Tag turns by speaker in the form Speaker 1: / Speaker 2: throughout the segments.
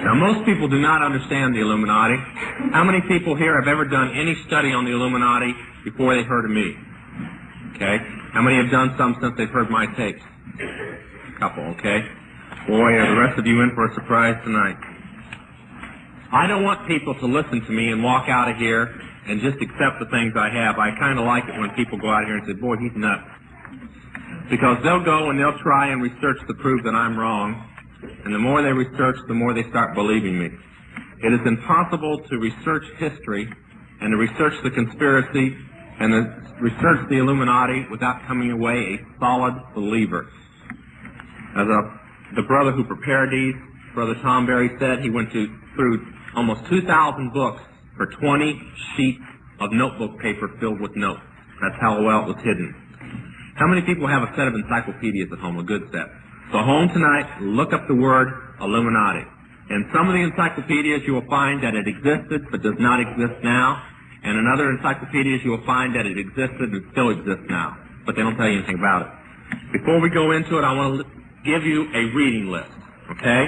Speaker 1: Now, most people do not understand the Illuminati. How many people here have ever done any study on the Illuminati before they heard of me? Okay. How many have done some since they've heard my tapes? A couple, okay. Boy, are the rest of you in for a surprise tonight. I don't want people to listen to me and walk out of here and just accept the things I have. I kind of like it when people go out here and say, boy, he's nuts. Because they'll go and they'll try and research to prove that I'm wrong. And the more they research, the more they start believing me. It is impossible to research history and to research the conspiracy and to research the Illuminati without coming away a solid believer. As a, the brother who prepared these, Brother Tom Berry said, he went to, through almost 2,000 books for 20 sheets of notebook paper filled with notes. That's how well it was hidden. How many people have a set of encyclopedias at home, a good set? So home tonight, look up the word Illuminati. In some of the encyclopedias you will find that it existed but does not exist now. And in other encyclopedias you will find that it existed and still exists now. But they don't tell you anything about it. Before we go into it, I want to give you a reading list. Okay?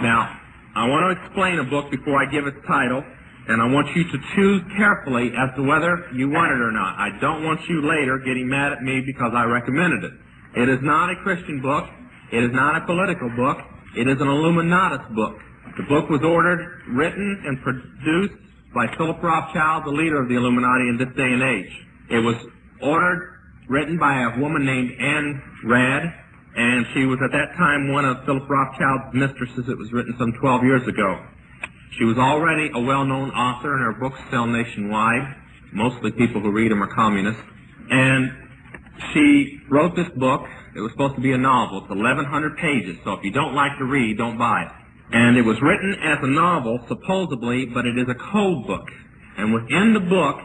Speaker 1: Now, I want to explain a book before I give its title. And I want you to choose carefully as to whether you want it or not. I don't want you later getting mad at me because I recommended it. It is not a Christian book. It is not a political book. It is an Illuminatus book. The book was ordered, written, and produced by Philip Rothschild, the leader of the Illuminati in this day and age. It was ordered, written by a woman named Ayn Rand, and she was at that time one of Philip Rothschild's mistresses. It was written some 12 years ago. She was already a well-known author, and her books sell nationwide. Mostly people who read them are communists. And she wrote this book. It was supposed to be a novel. It's 1,100 pages, so if you don't like to read, don't buy it. And it was written as a novel, supposedly, but it is a code book. And within the book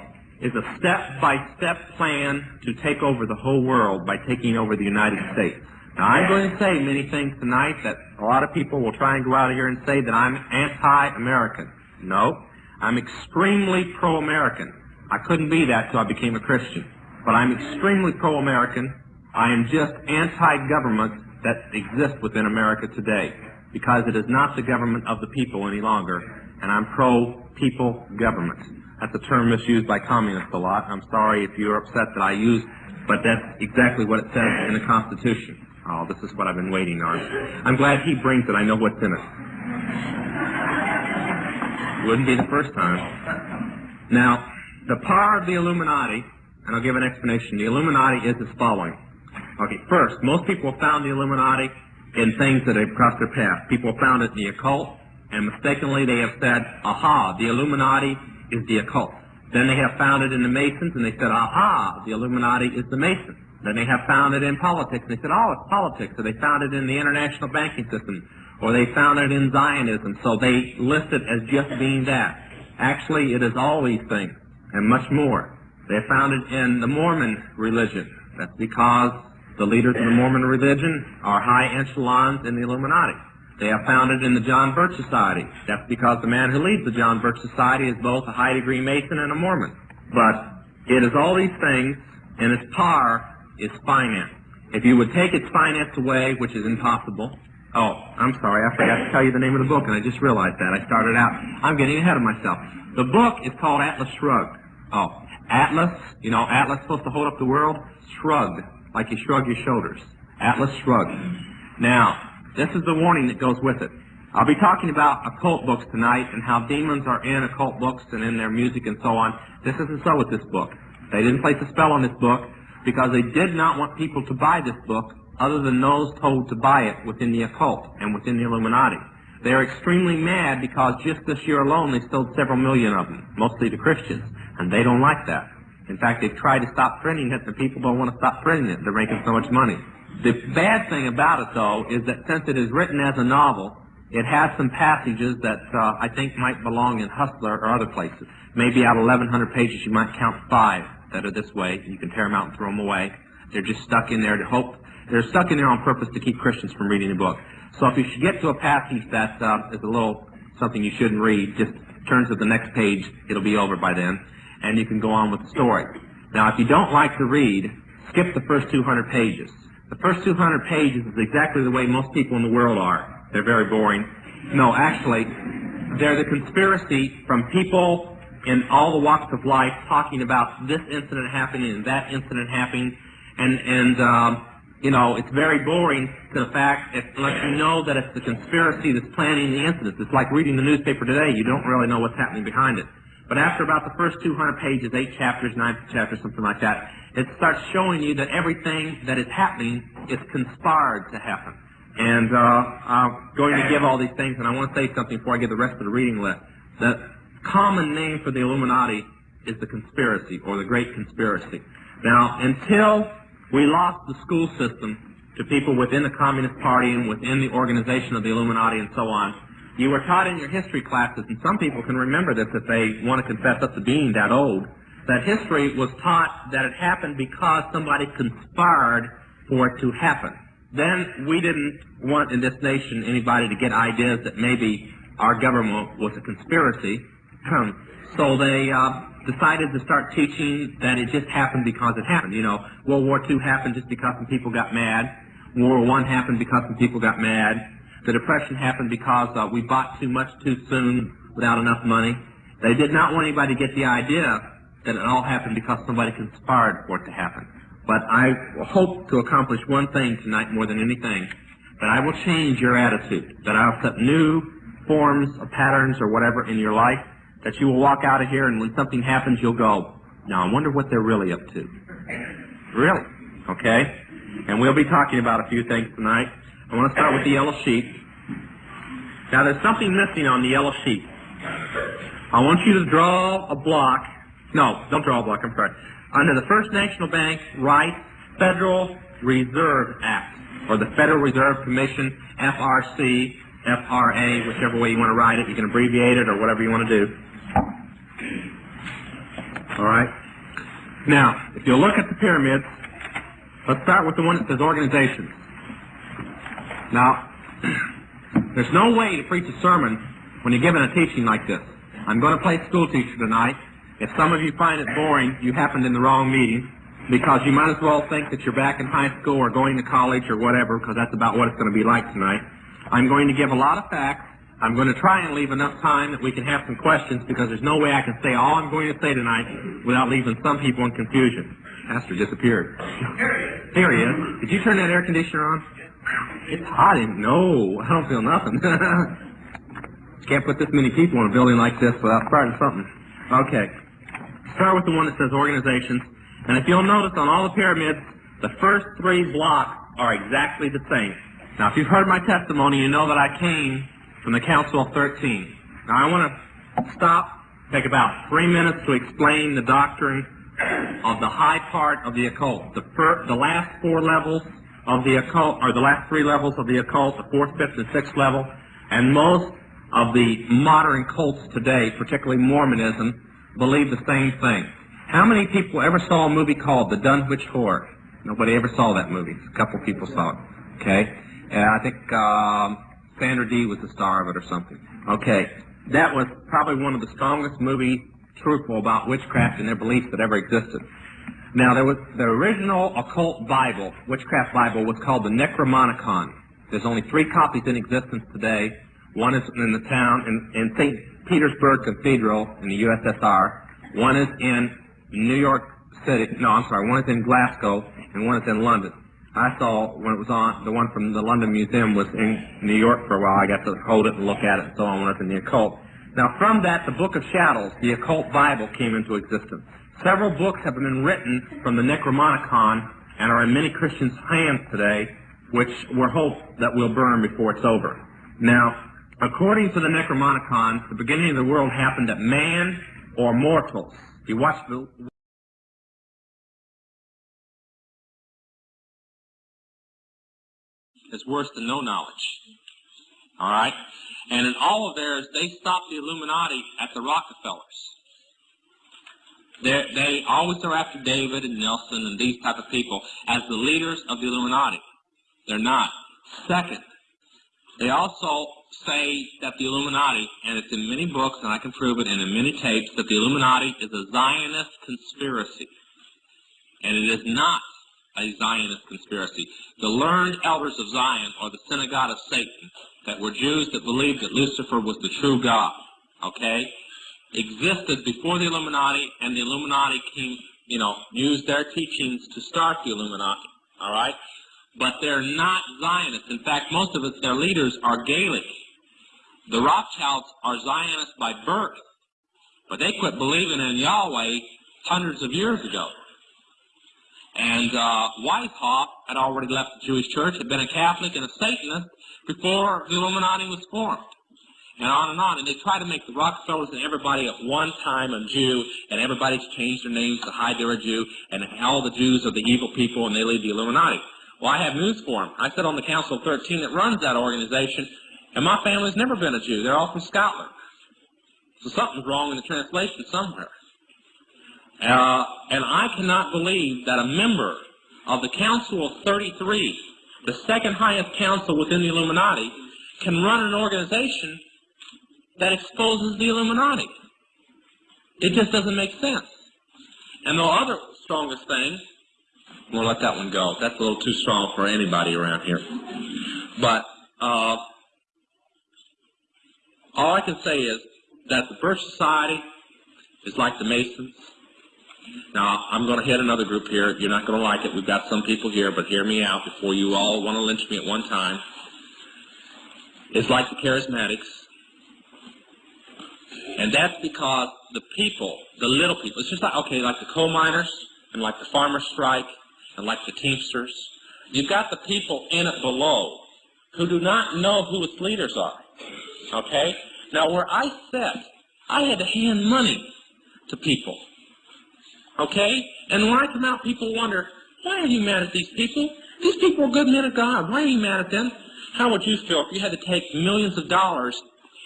Speaker 1: is a step-by-step plan to take over the whole world by taking over the United States. Now, I'm going to say many things tonight that a lot of people will try and go out of here and say that I'm anti-American. No, I'm extremely pro-American. I couldn't be that till I became a Christian. But I'm extremely pro-American. I am just anti-government that exists within America today because it is not the government of the people any longer, and I'm pro-people government. That's a term misused by communists a lot. I'm sorry if you're upset that I use, but that's exactly what it says in the Constitution. Oh, this is what I've been waiting on. I'm glad he brings it. I know what's in it. Wouldn't be the first time. Now, the power of the Illuminati, and I'll give an explanation. The Illuminati is as following. Okay, first, most people found the Illuminati in things that have crossed their path. People found it in the occult, and mistakenly they have said, aha, the Illuminati is the occult. Then they have found it in the Masons, and they said, aha, the Illuminati is the Masons. Then they have found it in politics, and they said, oh, it's politics. So they found it in the international banking system, or they found it in Zionism. So they list it as just being that. Actually, it is all these things, and much more. They found it in the Mormon religion. That's because the leaders of the Mormon religion are high echelons in the Illuminati. They have found it in the John Birch Society. That's because the man who leads the John Birch Society is both a high degree Mason and a Mormon. But it is all these things, and its power is finance. If you would take its finance away, which is impossible, oh, I'm sorry, I forgot to tell you the name of the book, and I just realized that. I started out. I'm getting ahead of myself. The book is called Atlas Shrugged. Oh, Atlas, you know, Atlas supposed to hold up the world? Shrugged, like you shrug your shoulders. Atlas Shrugged. Now, this is the warning that goes with it. I'll be talking about occult books tonight and how demons are in occult books and in their music and so on. This isn't so with this book. They didn't place a spell on this book because they did not want people to buy this book other than those told to buy it within the occult and within the Illuminati. They are extremely mad because just this year alone they sold several million of them, mostly to Christians, and they don't like that. In fact, they've tried to stop printing it, and people don't want to stop printing it. They're making so much money. The bad thing about it, though, is that since it is written as a novel, it has some passages that uh, I think might belong in Hustler or other places. Maybe out of 1,100 pages, you might count five that are this way. You can tear them out and throw them away. They're just stuck in there to hope. They're stuck in there on purpose to keep Christians from reading the book. So if you should get to a passage that uh, is a little something you shouldn't read, just turn to the next page. It'll be over by then, and you can go on with the story. Now, if you don't like to read, skip the first 200 pages. The first 200 pages is exactly the way most people in the world are. They're very boring. No, actually, they're the conspiracy from people in all the walks of life talking about this incident happening and that incident happening, and and um, you know it's very boring to the fact it lets you know that it's the conspiracy that's planning the incidents. It's like reading the newspaper today; you don't really know what's happening behind it. But after about the first 200 pages, eight chapters, nine chapters, something like that, it starts showing you that everything that is happening is conspired to happen. And uh, I'm going to give all these things, and I want to say something before I give the rest of the reading list. The common name for the Illuminati is the conspiracy, or the Great Conspiracy. Now, until we lost the school system to people within the Communist Party and within the organization of the Illuminati and so on, you were taught in your history classes, and some people can remember this if they want to confess up to being that old, that history was taught that it happened because somebody conspired for it to happen. Then we didn't want in this nation anybody to get ideas that maybe our government was a conspiracy. so they uh, decided to start teaching that it just happened because it happened. You know, World War II happened just because some people got mad. World War I happened because some people got mad. The Depression happened because uh, we bought too much too soon without enough money. They did not want anybody to get the idea that it all happened because somebody conspired for it to happen. But I hope to accomplish one thing tonight more than anything, that I will change your attitude, that I'll set new forms or patterns or whatever in your life, that you will walk out of here and when something happens you'll go, now I wonder what they're really up to. Really? Okay? And we'll be talking about a few things tonight. I want to start with the yellow sheet. Now there's something missing on the yellow sheet. I want you to draw a block. No, don't draw a block, I'm sorry. Under the First National Bank Right Federal Reserve Act, or the Federal Reserve Commission, FRC, FRA, whichever way you want to write it. You can abbreviate it or whatever you want to do. All right? Now, if you look at the pyramids, let's start with the one that says organizations. Now, there's no way to preach a sermon when you're given a teaching like this. I'm going to play school teacher tonight. If some of you find it boring, you happened in the wrong meeting because you might as well think that you're back in high school or going to college or whatever because that's about what it's going to be like tonight. I'm going to give a lot of facts. I'm going to try and leave enough time that we can have some questions because there's no way I can say all I'm going to say tonight without leaving some people in confusion. Pastor disappeared. Here he is. Did you turn that air conditioner on? It's hot in No, I don't feel nothing. Can't put this many people in a building like this without starting something. Okay. Start with the one that says organizations. And if you'll notice on all the pyramids, the first three blocks are exactly the same. Now, if you've heard my testimony, you know that I came from the Council of 13. Now, I want to stop, take about three minutes to explain the doctrine of the high part of the occult. The, fir- the last four levels of the occult, or the last three levels of the occult, the fourth, fifth, and sixth level, and most of the modern cults today, particularly Mormonism, believe the same thing. How many people ever saw a movie called The Dunwich Horror? Nobody ever saw that movie. A couple people saw it. Okay? And I think um, Sandra Dee was the star of it or something. Okay, that was probably one of the strongest movies truthful about witchcraft and their beliefs that ever existed. Now, there was the original occult Bible, witchcraft Bible, was called the Necronomicon. There's only three copies in existence today. One is in the town in, in St. Petersburg Cathedral in the USSR. One is in New York City. No, I'm sorry. One is in Glasgow, and one is in London. I saw when it was on, the one from the London Museum was in New York for a while. I got to hold it and look at it and so on when was in the occult. Now from that, the Book of Shadows, the occult Bible, came into existence. Several books have been written from the Necronomicon and are in many Christians' hands today, which we're hope that will burn before it's over. Now, according to the Necronomicon, the beginning of the world happened at man or mortals. You watch the is worse than no knowledge. All right? And in all of theirs, they stopped the Illuminati at the Rockefellers. They're, they always are after David and Nelson and these type of people as the leaders of the Illuminati. They're not. Second, they also say that the Illuminati, and it's in many books, and I can prove it, and in many tapes, that the Illuminati is a Zionist conspiracy. And it is not a Zionist conspiracy. The learned elders of Zion, or the synagogue of Satan, that were Jews that believed that Lucifer was the true God, okay, existed before the Illuminati, and the Illuminati came, you know, used their teachings to start the Illuminati, all right? But they're not Zionists. In fact, most of it, their leaders are Gaelic. The Rothschilds are Zionists by birth, but they quit believing in Yahweh hundreds of years ago. And uh, Weishaupt had already left the Jewish church, had been a Catholic and a Satanist before the Illuminati was formed. And on and on. And they try to make the Rockefellers and everybody at one time a Jew, and everybody's changed their names to hide they're a Jew, and all the Jews are the evil people, and they lead the Illuminati. Well, I have news for them. I sit on the Council of 13 that runs that organization, and my family's never been a Jew. They're all from Scotland. So something's wrong in the translation somewhere. Uh, and I cannot believe that a member of the Council of 33, the second highest council within the Illuminati, can run an organization that exposes the Illuminati. It just doesn't make sense. And the other strongest thing, we'll let that one go. That's a little too strong for anybody around here. But uh, all I can say is that the Birch Society is like the Masons. Now, I'm going to hit another group here. You're not going to like it. We've got some people here, but hear me out before you all want to lynch me at one time. It's like the Charismatics. And that's because the people, the little people, it's just like, okay, like the coal miners and like the farmer strike and like the Teamsters. You've got the people in it below who do not know who its leaders are. Okay? Now, where I sat, I had to hand money to people. Okay? And when I come out, people wonder, why are you mad at these people? These people are good men of God. Why are you mad at them? How would you feel if you had to take millions of dollars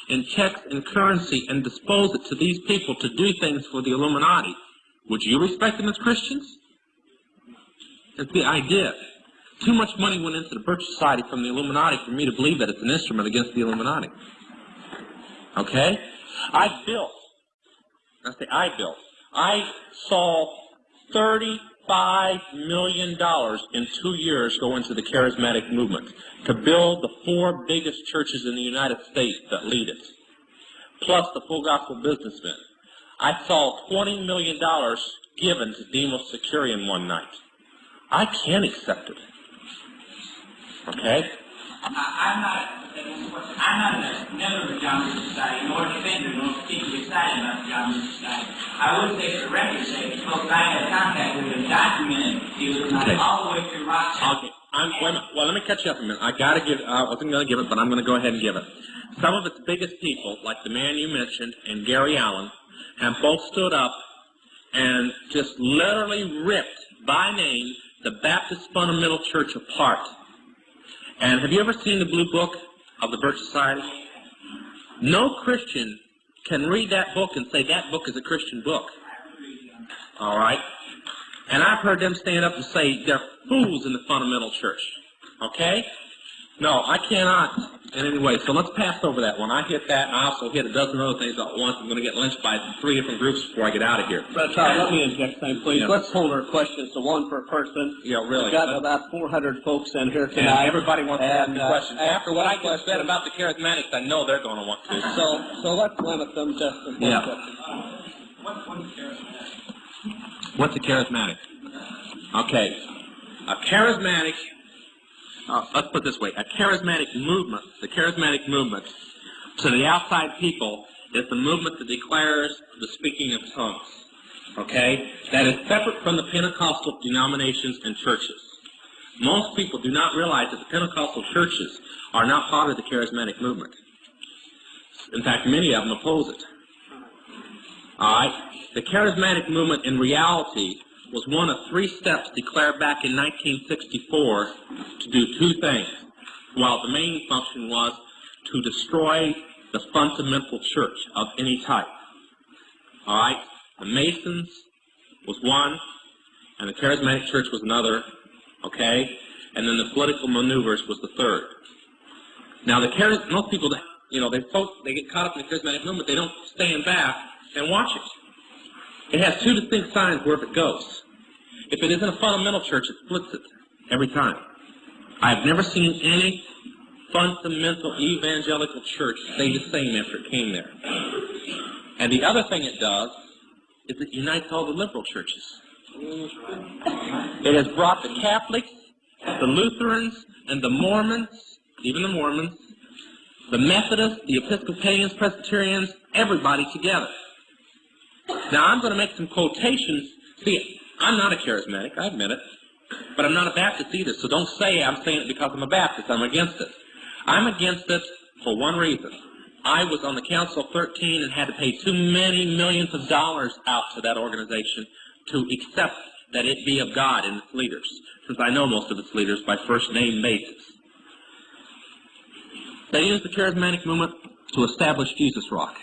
Speaker 1: in checks and currency and dispose it to these people to do things for the Illuminati? Would you respect them as Christians? That's the idea. Too much money went into the Birch Society from the Illuminati for me to believe that it's an instrument against the Illuminati. Okay? I built, I say I built, I saw $35 million in two years go into the charismatic movement to build the four biggest churches in the United States that lead it, plus the full gospel businessmen. I saw $20 million given to Demos Shakarian one night. I can't accept it. Okay?
Speaker 2: I'm not, I'm not a member of the John Lewis Society, nor a defender, nor particularly excited about the John Lewis Society. I would say for the record's sake, folks I had contact with have documented the Illuminati
Speaker 1: Okay.
Speaker 2: all the way through Rothschild.
Speaker 1: Okay. I'm. Well, let me catch you up a minute. I gotta give, uh, I wasn't gonna give it, but I'm gonna go ahead and give it. Some of its biggest people, like the man you mentioned and Gary Allen, have both stood up and just literally ripped by name the Baptist Fundamental Church apart. And have you ever seen the blue book of the Birch Society? No Christian can read that book and say that book is a Christian book. All right? And I've heard them stand up and say they're fools in the fundamental church. Okay? No, I cannot in any way. So let's pass over that one. I hit that, and I also hit a dozen other things at once. I'm going to get lynched by three different groups before I get out of here.
Speaker 3: But uh, let me interject something, please.
Speaker 1: Yeah.
Speaker 3: Let's hold our questions to one per person.
Speaker 1: Yeah, really.
Speaker 3: We've got about 400 folks in here
Speaker 1: And everybody wants to ask
Speaker 3: And,
Speaker 1: me
Speaker 3: uh,
Speaker 1: questions.
Speaker 3: ask
Speaker 1: After what I just said about the charismatics, I know they're going to want to.
Speaker 3: So, so let's limit them just to one
Speaker 1: Yeah.
Speaker 3: question.
Speaker 1: What's a charismatic? Okay. A charismatic, uh, let's put it this way, a charismatic movement, the charismatic movement to the outside people is the movement that declares the speaking of tongues. Okay? That is separate from the Pentecostal denominations and churches. Most people do not realize that the Pentecostal churches are not part of the charismatic movement. In fact, many of them oppose it. All right? The charismatic movement in reality was one of three steps declared back in 1964 to do two things. While the main function was to destroy the fundamental church of any type. All right? The Masons was one, and the charismatic church was another. Okay? And then the political maneuvers was the third. Now, the charis- most people, you know, they they get caught up in the charismatic movement. They don't stand back and watch it. It has two distinct signs wherever it goes. If it isn't a fundamental church, it splits it every time. I've never seen any fundamental evangelical church stay the same after it came there. And the other thing it does is it unites all the liberal churches. It has brought the Catholics, the Lutherans, and the Mormons, even the Mormons, the Methodists, the Episcopalians, Presbyterians, everybody together. Now I'm going to make some quotations. See, I'm not a charismatic, I admit it, but I'm not a Baptist either, so don't say I'm saying it because I'm a Baptist. I'm against it. I'm against it for one reason. I was on the Council of 13 and had to pay too many millions of dollars out to that organization to accept that it be of God and its leaders, since I know most of its leaders by first name basis. They used the charismatic movement to establish Jesus Rock.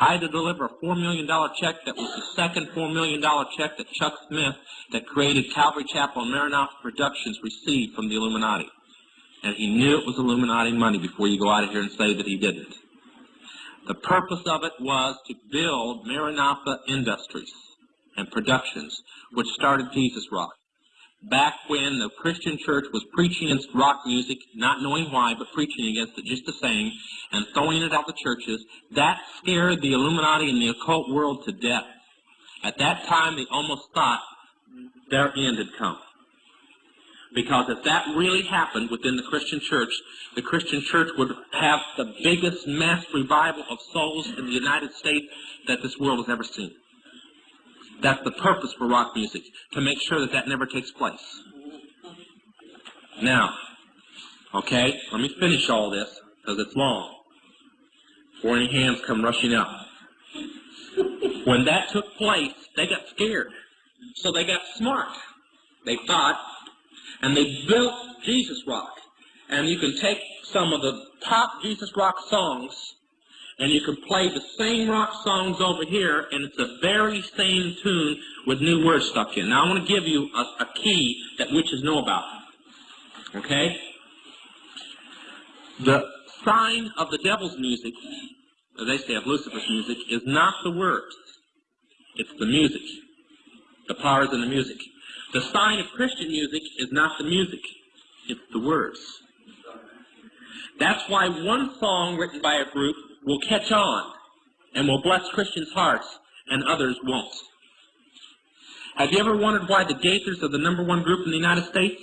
Speaker 1: I had to deliver a $4 million check that was the second $4 million check that Chuck Smith, that created Calvary Chapel and Maranatha Productions, received from the Illuminati. And he knew it was Illuminati money before you go out of here and say that he didn't. The purpose of it was to build Maranatha Industries and Productions, which started Jesus Rock. Back when the Christian church was preaching against rock music, not knowing why, but preaching against it just the same, and throwing it out the churches, that scared the Illuminati and the occult world to death. At that time, they almost thought their end had come. Because if that really happened within the Christian church, the Christian church would have the biggest mass revival of souls in the United States that this world has ever seen. That's the purpose for rock music, to make sure that that never takes place. Now, okay, let me finish all this, because it's long, before any hands come rushing up. When that took place, they got scared. So they got smart. They thought, and they built Jesus Rock. And you can take some of the top Jesus Rock songs, and you can play the same rock songs over here, and it's the very same tune with new words stuck in. Now I want to give you a, a key that witches know about. Okay? The sign of the devil's music, as they say of Lucifer's music, is not the words. It's the music. The power is in the music. The sign of Christian music is not the music. It's the words. That's why one song written by a group will catch on and will bless Christians' hearts and others won't. Have you ever wondered why the Gaithers are the number one group in the United States?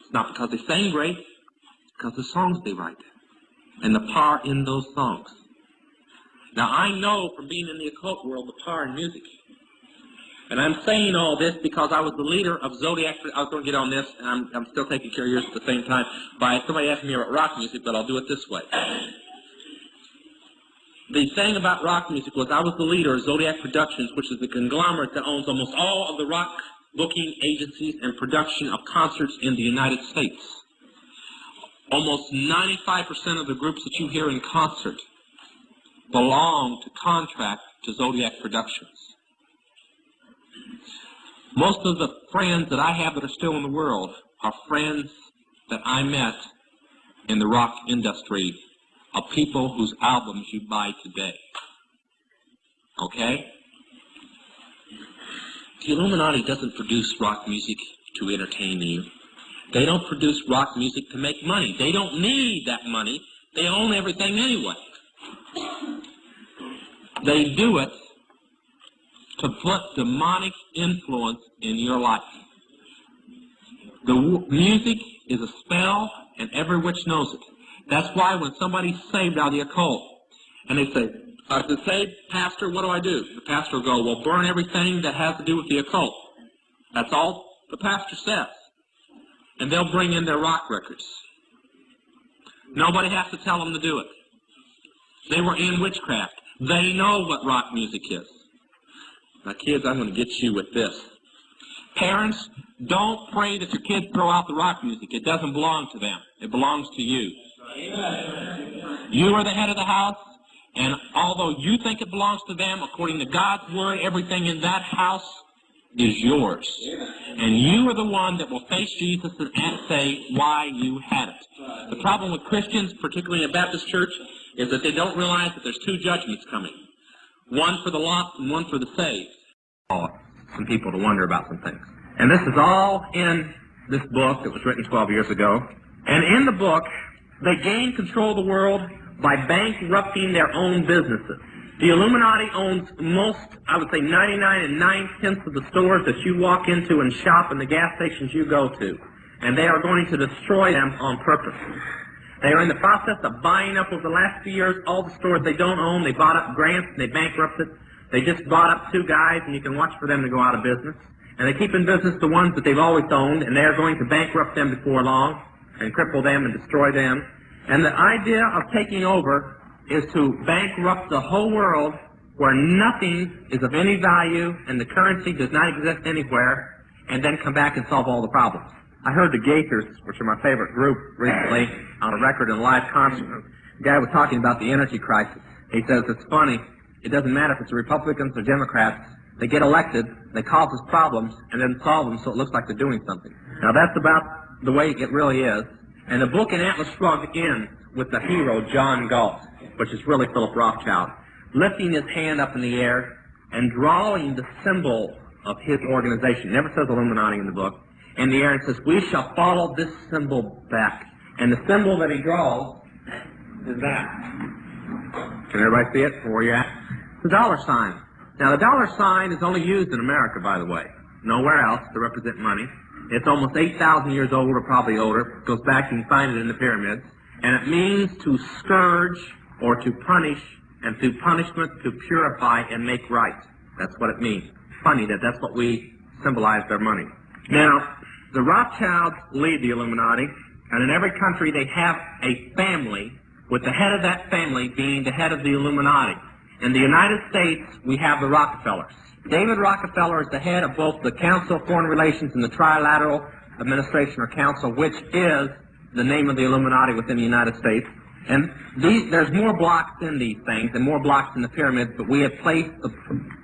Speaker 1: It's not because they sing great. It's because the songs they write and the power in those songs. Now I know from being in the occult world the power in music. And I'm saying all this because I was the leader of Zodiac. I was going to get on this, and I'm, I'm still taking care of yours at the same time. By somebody asking me about rock music, but I'll do it this way. The thing about rock music was I was the leader of Zodiac Productions, which is the conglomerate that owns almost all of the rock booking agencies and production of concerts in the United States. Almost 95% of the groups that you hear in concert belong to contract to Zodiac Productions. Most of the friends that I have that are still in the world are friends that I met in the rock industry of people whose albums you buy today. Okay? The Illuminati doesn't produce rock music to entertain you. They don't produce rock music to make money. They don't need that money. They own everything anyway. They do it to put demonic influence in your life. The music is a spell, and every witch knows it. That's why when somebody's saved out of the occult, and they say, uh, to say, Pastor, what do I do? The pastor will go, well, burn everything that has to do with the occult. That's all the pastor says. And they'll bring in their rock records. Nobody has to tell them to do it. They were in witchcraft. They know what rock music is. Now, kids, I'm going to get you with this. Parents, don't pray that your kids throw out the rock music. It doesn't belong to them. It belongs to you. You are the head of the house, and although you think it belongs to them, according to God's word, everything in that house is yours. And you are the one that will face Jesus and say why you had it. The problem with Christians, particularly in a Baptist church, is that they don't realize that there's two judgments coming. One for the lost and one for the saved. Oh, some people to wonder about some things. And this is all in this book that was written 12 years ago. And in the book, they gain control of the world by bankrupting their own businesses. The Illuminati owns most, I would say 99 and 9 tenths of the stores that you walk into and shop and the gas stations you go to. And they are going to destroy them on purpose. They are in the process of buying up over the last few years all the stores they don't own. They bought up grants and they bankrupted. They just bought up two guys and you can watch for them to go out of business. And they keep in business the ones that they've always owned and they are going to bankrupt them before long and cripple them and destroy them. And the idea of taking over is to bankrupt the whole world where nothing is of any value and the currency does not exist anywhere and then come back and solve all the problems. I heard the Gaithers, which are my favorite group, recently on a record in a live concert. The guy was talking about the energy crisis. He says it's funny. It doesn't matter if it's Republicans or Democrats. They get elected, they cause us problems, and then solve them so it looks like they're doing something. Now that's about the way it really is. And the book in Atlas Shrugged ends with the hero, John Galt, which is really Philip Rothschild, lifting his hand up in the air and drawing the symbol of his organization. Never says Illuminati in the book. In the air and says, we shall follow this symbol back. And the symbol that he draws is that. Can everybody see it where you're at? A dollar sign. Now, the dollar sign is only used in America, by the way. Nowhere else to represent money. It's almost 8,000 years old, or probably older. Goes back, you can find it in the pyramids. And it means to scourge or to punish, and through punishment to purify and make right. That's what it means. Funny that that's what we symbolize their money. Now, the Rothschilds lead the Illuminati, and in every country they have a family, with the head of that family being the head of the Illuminati. In the United States, we have the Rockefellers. David Rockefeller is the head of both the Council of Foreign Relations and the Trilateral Administration or Council, which is the name of the Illuminati within the United States. And these, there's more blocks in these things and more blocks in the pyramids, but we have placed the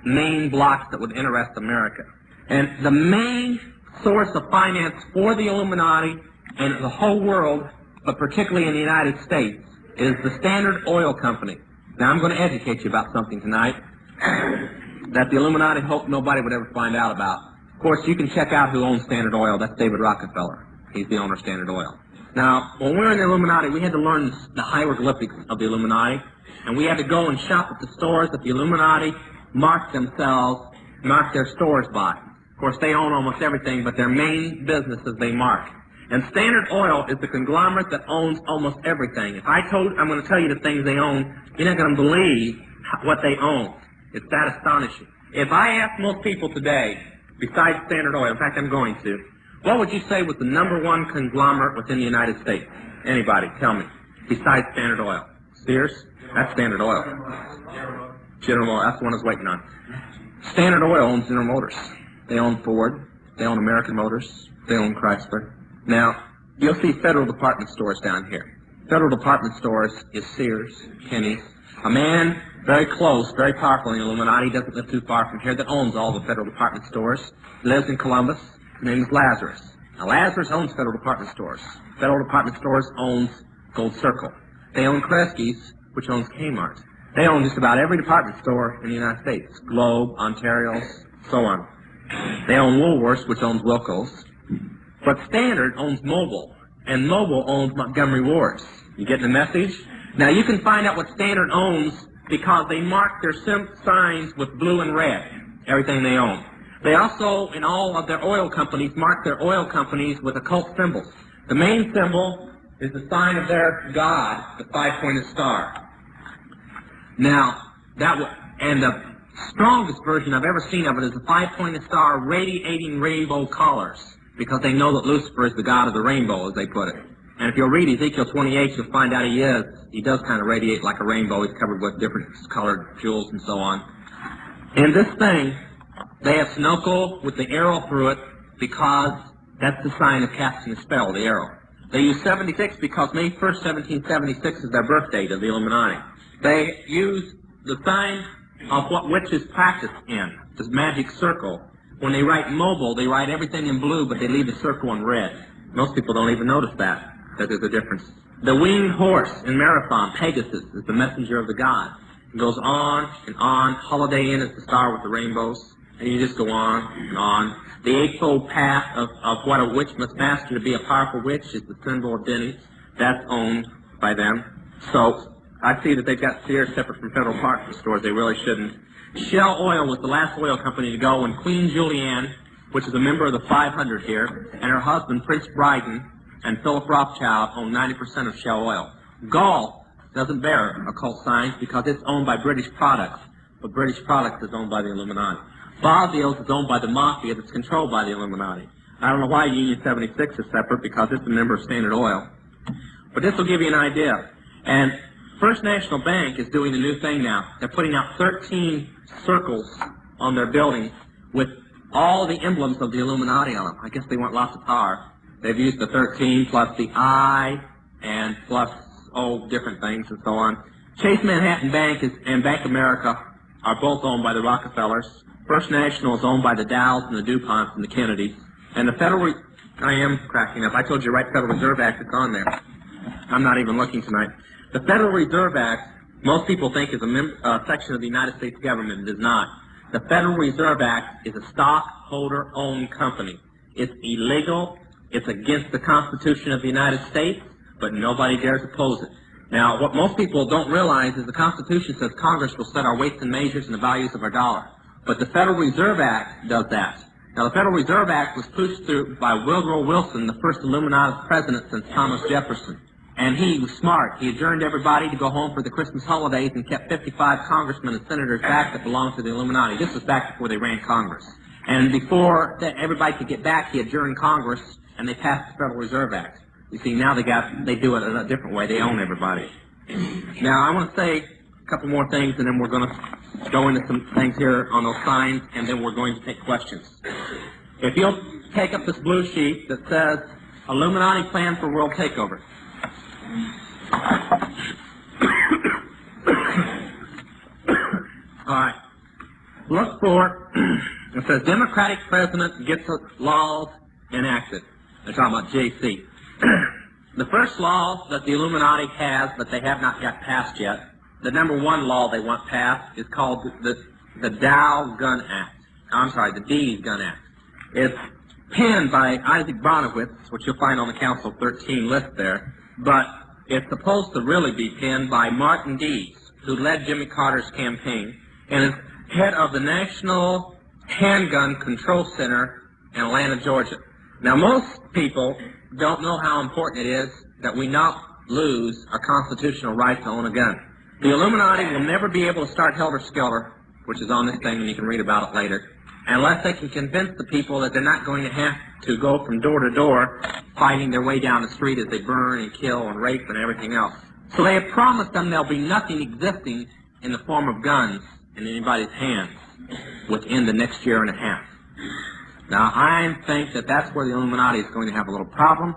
Speaker 1: main blocks that would interest America. And the main source of finance for the Illuminati and the whole world, but particularly in the United States, is the Standard Oil Company. Now I'm going to educate you about something tonight that the Illuminati hoped nobody would ever find out about. Of course, you can check out who owns Standard Oil. That's David Rockefeller. He's the owner of Standard Oil. Now, when we were in the Illuminati, we had to learn the hieroglyphics of the Illuminati, and we had to go and shop at the stores that the Illuminati marked themselves, marked their stores by. Of course, they own almost everything, but their main businesses they mark. And Standard Oil is the conglomerate that owns almost everything. If I told, I'm going to tell you the things they own, you're not going to believe what they own. It's that astonishing. If I ask most people today, besides Standard Oil, in fact, I'm going to, what would you say was the number one conglomerate within the United States? Anybody, tell me. Besides Standard Oil. Sears? That's Standard Oil. General Motors, that's the one I was waiting on. Standard Oil owns General Motors. They own Ford. They own American Motors. They own Chrysler. Now, you'll see federal department stores down here. Federal department stores is Sears, Kenny's. A man very close, very powerful in Illuminati, doesn't live too far from here, that owns all the federal department stores. Lives in Columbus. His name is Lazarus. Now, Lazarus owns federal department stores. Federal department stores owns Gold Circle. They own Kresge's, which owns Kmart. They own just about every department store in the United States. Globe, Ontario's, so on. They own Woolworths, which owns Woolco's. But Standard owns Mobil, and Mobil owns Montgomery Ward's. You getting the message? Now you can find out what Standard owns because they mark their signs with blue and red, everything they own. They also, in all of their oil companies, mark their oil companies with occult symbols. The main symbol is the sign of their god, the five-pointed star. Now, that w- and the strongest version I've ever seen of it is the five-pointed star radiating rainbow colors, because they know that Lucifer is the god of the rainbow, as they put it. And if you'll read Ezekiel 28, you'll find out he is. He does kind of radiate like a rainbow. He's covered with different colored jewels and so on. In this thing, they have Sunoco with the arrow through it because that's the sign of casting a spell, the arrow. They use 76 because May 1st, 1776 is their birth date of the Illuminati. They use the sign of what witches practice in, this magic circle. When they write Mobil, they write everything in blue, but they leave the circle in red. Most people don't even notice that, that there's a difference. The winged horse in Marathon, Pegasus, is the messenger of the god. It goes on and on. Holiday Inn is the star with the rainbows. and you just go on and on. The eightfold path of, of what a witch must master to be a powerful witch is the symbol of Denny's. That's owned by them. So I see that they've got Sears separate from Federal Department stores. They really shouldn't. Shell Oil was the last oil company to go when Queen Juliana, which is a member of the 500 here, and her husband Prince Bryden and Philip Rothschild own 90% of Shell Oil. Gall doesn't bear occult signs because it's owned by British Products, but British Products is owned by the Illuminati. Boswell's is owned by the Mafia that's controlled by the Illuminati. I don't know why Union 76 is separate because it's a member of Standard Oil. But this will give you an idea. And First National Bank is doing a new thing now. They're putting out 13 circles on their buildings with all the emblems of the Illuminati on them. I guess they want lots of power. They've used the 13 plus the I and plus, all different things and so on. Chase Manhattan Bank is, and Bank America are both owned by the Rockefellers. First National is owned by the Dows and the DuPonts and the Kennedys. And the Federal, I am cracking up. I told you right Federal Reserve Act is on there. I'm not even looking tonight. The Federal Reserve Act, most people think is a mem- uh, section of the United States government. It is not. The Federal Reserve Act is a stockholder-owned company. It's illegal. It's against the Constitution of the United States, but nobody dares oppose it. Now, what most people don't realize is the Constitution says Congress will set our weights and measures and the values of our dollar. But the Federal Reserve Act does that. Now, the Federal Reserve Act was pushed through by Woodrow Wilson, the first Illuminati president since Thomas Jefferson. And he was smart. He adjourned everybody to go home for the Christmas holidays and kept 55 congressmen and senators back that belonged to the Illuminati. This was back before they ran Congress. And before everybody could get back, he adjourned Congress and they passed the Federal Reserve Act. You see, now they got they do it in a different way. They own everybody. Now, I want to say a couple more things, and then we're going to go into some things here on those signs, and then we're going to take questions. If you'll take up this blue sheet that says Illuminati plan for world takeover. All right. Look for, it says Democratic president gets laws enacted. They're talking about JC. the first law that the Illuminati has, but they have not got passed yet, the number one law they want passed is called the, the Dow Gun Act. I'm sorry, the Dees Gun Act. It's penned by Isaac Bonewits, which you'll find on the Council 13 list there, but it's supposed to really be penned by Martin Dees, who led Jimmy Carter's campaign and is head of the National Handgun Control Center in Atlanta, Georgia. Now, most people don't know how important it is that we not lose our constitutional right to own a gun. The Illuminati will never be able to start Helter Skelter, which is on this thing and you can read about it later, unless they can convince the people that they're not going to have to go from door to door fighting their way down the street as they burn and kill and rape and everything else. So they have promised them there'll be nothing existing in the form of guns in anybody's hands within the next year and a half. Now, I think that that's where the Illuminati is going to have a little problem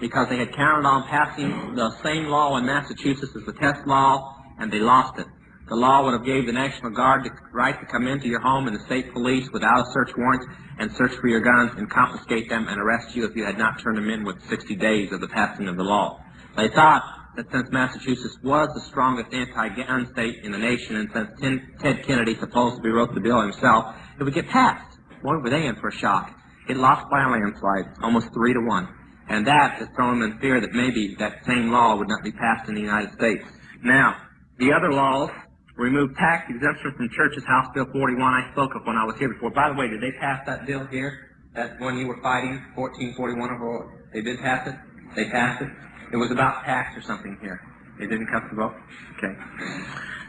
Speaker 1: because they had counted on passing the same law in Massachusetts as the test law, and they lost it. The law would have gave the National Guard the right to come into your home and the state police without a search warrant and search for your guns and confiscate them and arrest you if you had not turned them in within 60 days of the passing of the law. They thought that since Massachusetts was the strongest anti-gun state in the nation and since Ted Kennedy supposedly wrote the bill himself, it would get passed. Boy, were they in for a shock. It lost by a landslide, almost three to one. And that has thrown them in fear that maybe that same law would not be passed in the United States. Now, the other laws remove tax exemption from churches, House Bill 41 I spoke of when I was here before. By the way, did they pass that bill here? That one you were fighting, 1441 or they did pass it? They passed it? It was about tax or something here. It didn't cut the vote? Okay.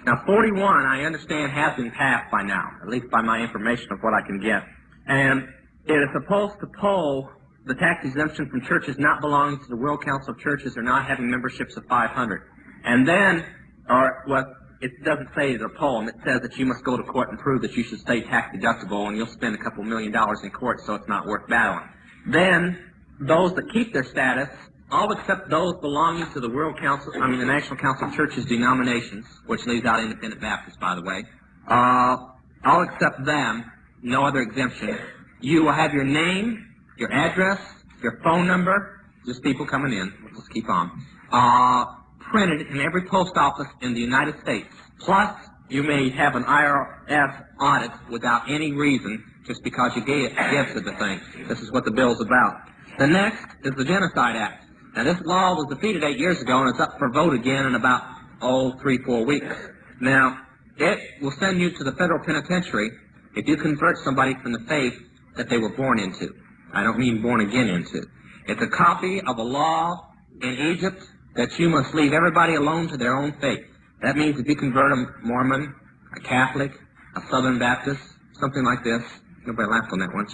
Speaker 1: Now, 41, I understand, has been passed by now, at least by my information of what I can get. And it is supposed to pull the tax exemption from churches not belonging to the World Council of Churches or not having memberships of 500. And then, or what it doesn't say it's a poem, it says that you must go to court and prove that you should stay tax deductible and you'll spend a couple million dollars in court so it's not worth battling. Then, those that keep their status, all except those belonging to the World Council, I mean the National Council of Churches denominations, which leaves out Independent Baptists, by the way, uh, all except them, no other exemption. You will have your name, your address, your phone number, just people coming in, let's keep on, uh, printed in every post office in the United States, plus you may have an IRS audit without any reason, just because you gave gifts to the thing. This is what the bill's about. The next is the Genocide Act. Now, this law was defeated eight years ago, and it's up for vote again in about, oh, three, four weeks. Now, it will send you to the federal penitentiary if you convert somebody from the faith that they were born into. I don't mean born again into. It's a copy of a law in Egypt that you must leave everybody alone to their own faith. That means if you convert a Mormon, a Catholic, a Southern Baptist, something like this, nobody laughed on that one.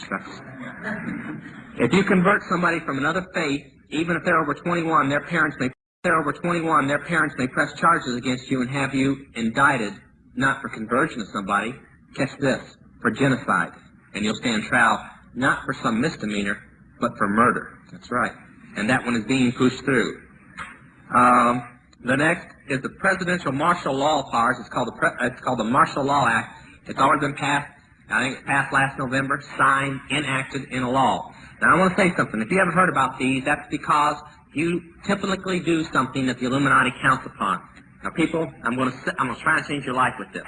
Speaker 1: If you convert somebody from another faith, even if they're over 21, their parents may, they're over 21, their parents may press charges against you and have you indicted, not for conversion of somebody, catch this, for genocide. And you'll stand trial, not for some misdemeanor, but for murder. That's right. And that one is being pushed through. Um, the next is the presidential martial law powers. It's called the it's called the Martial Law Act. It's already been passed. I think it passed last November, signed, enacted in a law. Now I want to say something. If you haven't heard about these, that's because you typically do something that the Illuminati counts upon. Now, people, I'm going to I'm going to try and change your life with this.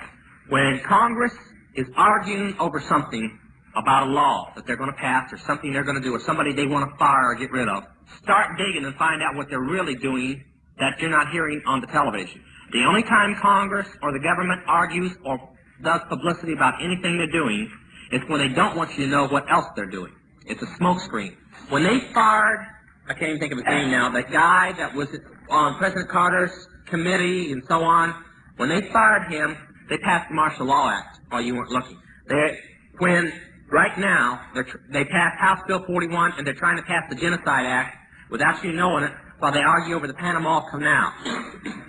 Speaker 1: When Congress is arguing over something about a law that they're going to pass or something they're going to do or somebody they want to fire or get rid of, start digging and find out what they're really doing that you're not hearing on the television. The only time Congress or the government argues or does publicity about anything they're doing is when they don't want you to know what else they're doing. It's a smokescreen. When they fired, I can't even think of his name now, that guy that was on President Carter's committee and so on, when they fired him, they passed the Martial Law Act while you weren't looking. They, when right now they passed House Bill 41 and they're trying to pass the Genocide Act without you knowing it while they argue over the Panama Canal.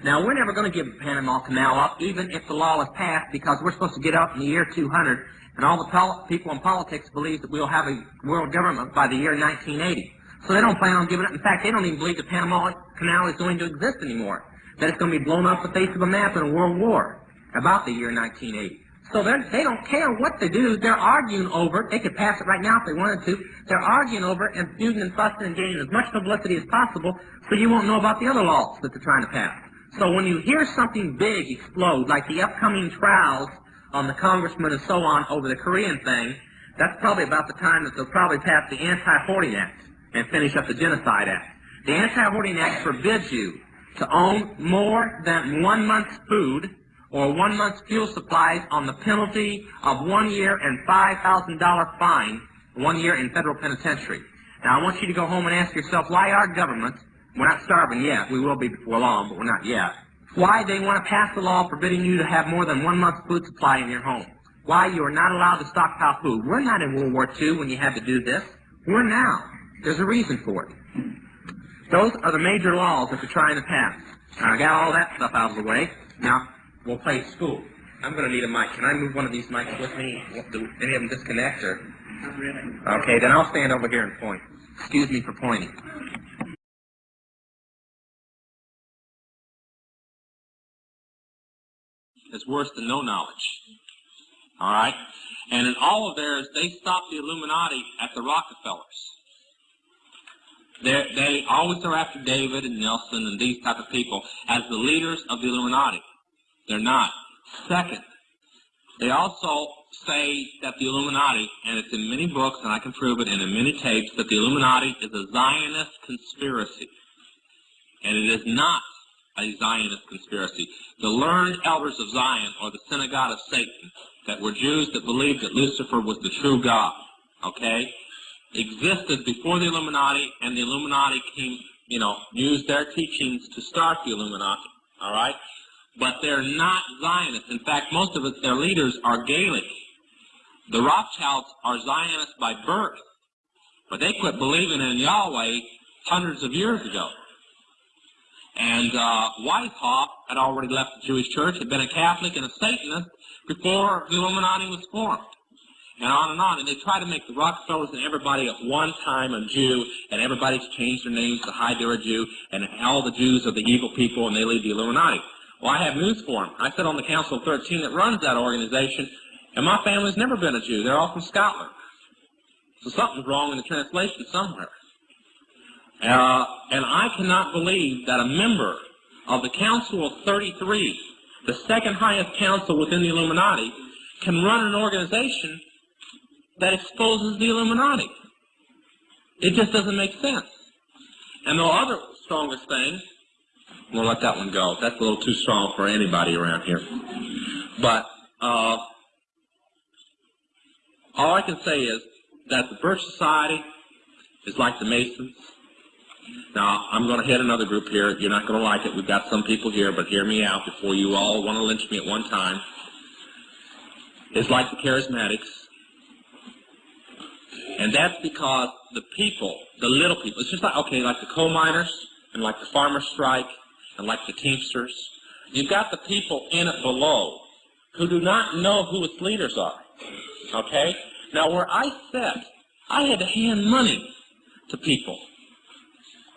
Speaker 1: Now we're never going to give the Panama Canal up, even if the law is passed, because we're supposed to get up in the year 200, and all the people in politics believe that we'll have a world government by the year 1980. So they don't plan on giving it. In fact, they don't even believe the Panama Canal is going to exist anymore. That it's going to be blown off the face of the map in a world war about the year 1980. So they don't care what they do. They're arguing over it. They could pass it right now if they wanted to. They're arguing over it and feuding and fussing and getting as much publicity as possible so you won't know about the other laws that they're trying to pass. So when you hear something big explode, like the upcoming trials on the congressman and so on over the Korean thing, that's probably about the time that they'll probably pass the Anti-Hoarding Act and finish up the Genocide Act. The Anti-Hoarding Act forbids you to own more than one month's food or one month's fuel supplies on the penalty of one year and $5,000 fine, one year in federal penitentiary. Now I want you to go home and ask yourself why our government, we're not starving yet, we will be before long, but we're not yet, why they want to pass a law forbidding you to have more than one month's food supply in your home. Why you are not allowed to stockpile food. We're not in World War II when you had to do this. We're now. There's a reason for it. Those are the major laws that they're trying to pass. I got all that stuff out of the way. Now, we'll play school. I'm going to need a mic. Can I move one of these mics with me? Do any of them disconnect or?
Speaker 2: Not really.
Speaker 1: Okay, then I'll stand over here and point. Excuse me for pointing. It's worse than no knowledge. All right? And in all of theirs, they stopped the Illuminati at the Rockefellers. They're, they always are after David and Nelson and these type of people as the leaders of the Illuminati. They're not. Second, they also say that the Illuminati, and it's in many books, and I can prove it, and in many tapes, that the Illuminati is a Zionist conspiracy. And it is not a Zionist conspiracy. The learned elders of Zion, or the synagogue of Satan, that were Jews that believed that Lucifer was the true God, okay, existed before the Illuminati, and the Illuminati came, you know, used their teachings to start the Illuminati, all right? But they're not Zionists. In fact, most of it, their leaders are Gaelic. The Rothschilds are Zionists by birth, but they quit believing in Yahweh hundreds of years ago. And uh, Weishaupt had already left the Jewish church, had been a Catholic and a Satanist before the Illuminati was formed. And on and on. And they try to make the Rockefellers and everybody at one time a Jew, and everybody's changed their names to hide they're a Jew, and all the Jews are the evil people, and they lead the Illuminati. Well, I have news for them. I sit on the Council of 13 that runs that organization, and my family's never been a Jew. They're all from Scotland. So something's wrong in the translation somewhere. Uh, and I cannot believe that a member of the Council of 33 the second highest council within the Illuminati, can run an organization that exposes the Illuminati. It just doesn't make sense. And the other strongest thing, we'll let that one go. That's a little too strong for anybody around here. But uh, all I can say is that the Birch Society is like the Masons. Now, I'm going to hit another group here. You're not going to like it. We've got some people here, but hear me out before you all want to lynch me at one time. It's like the Charismatics. And that's because the people, the little people, it's just like, okay, like the coal miners and like the farmer strike and like the Teamsters. You've got the people in it below who do not know who its leaders are. Okay? Now, where I sat, I had to hand money to people.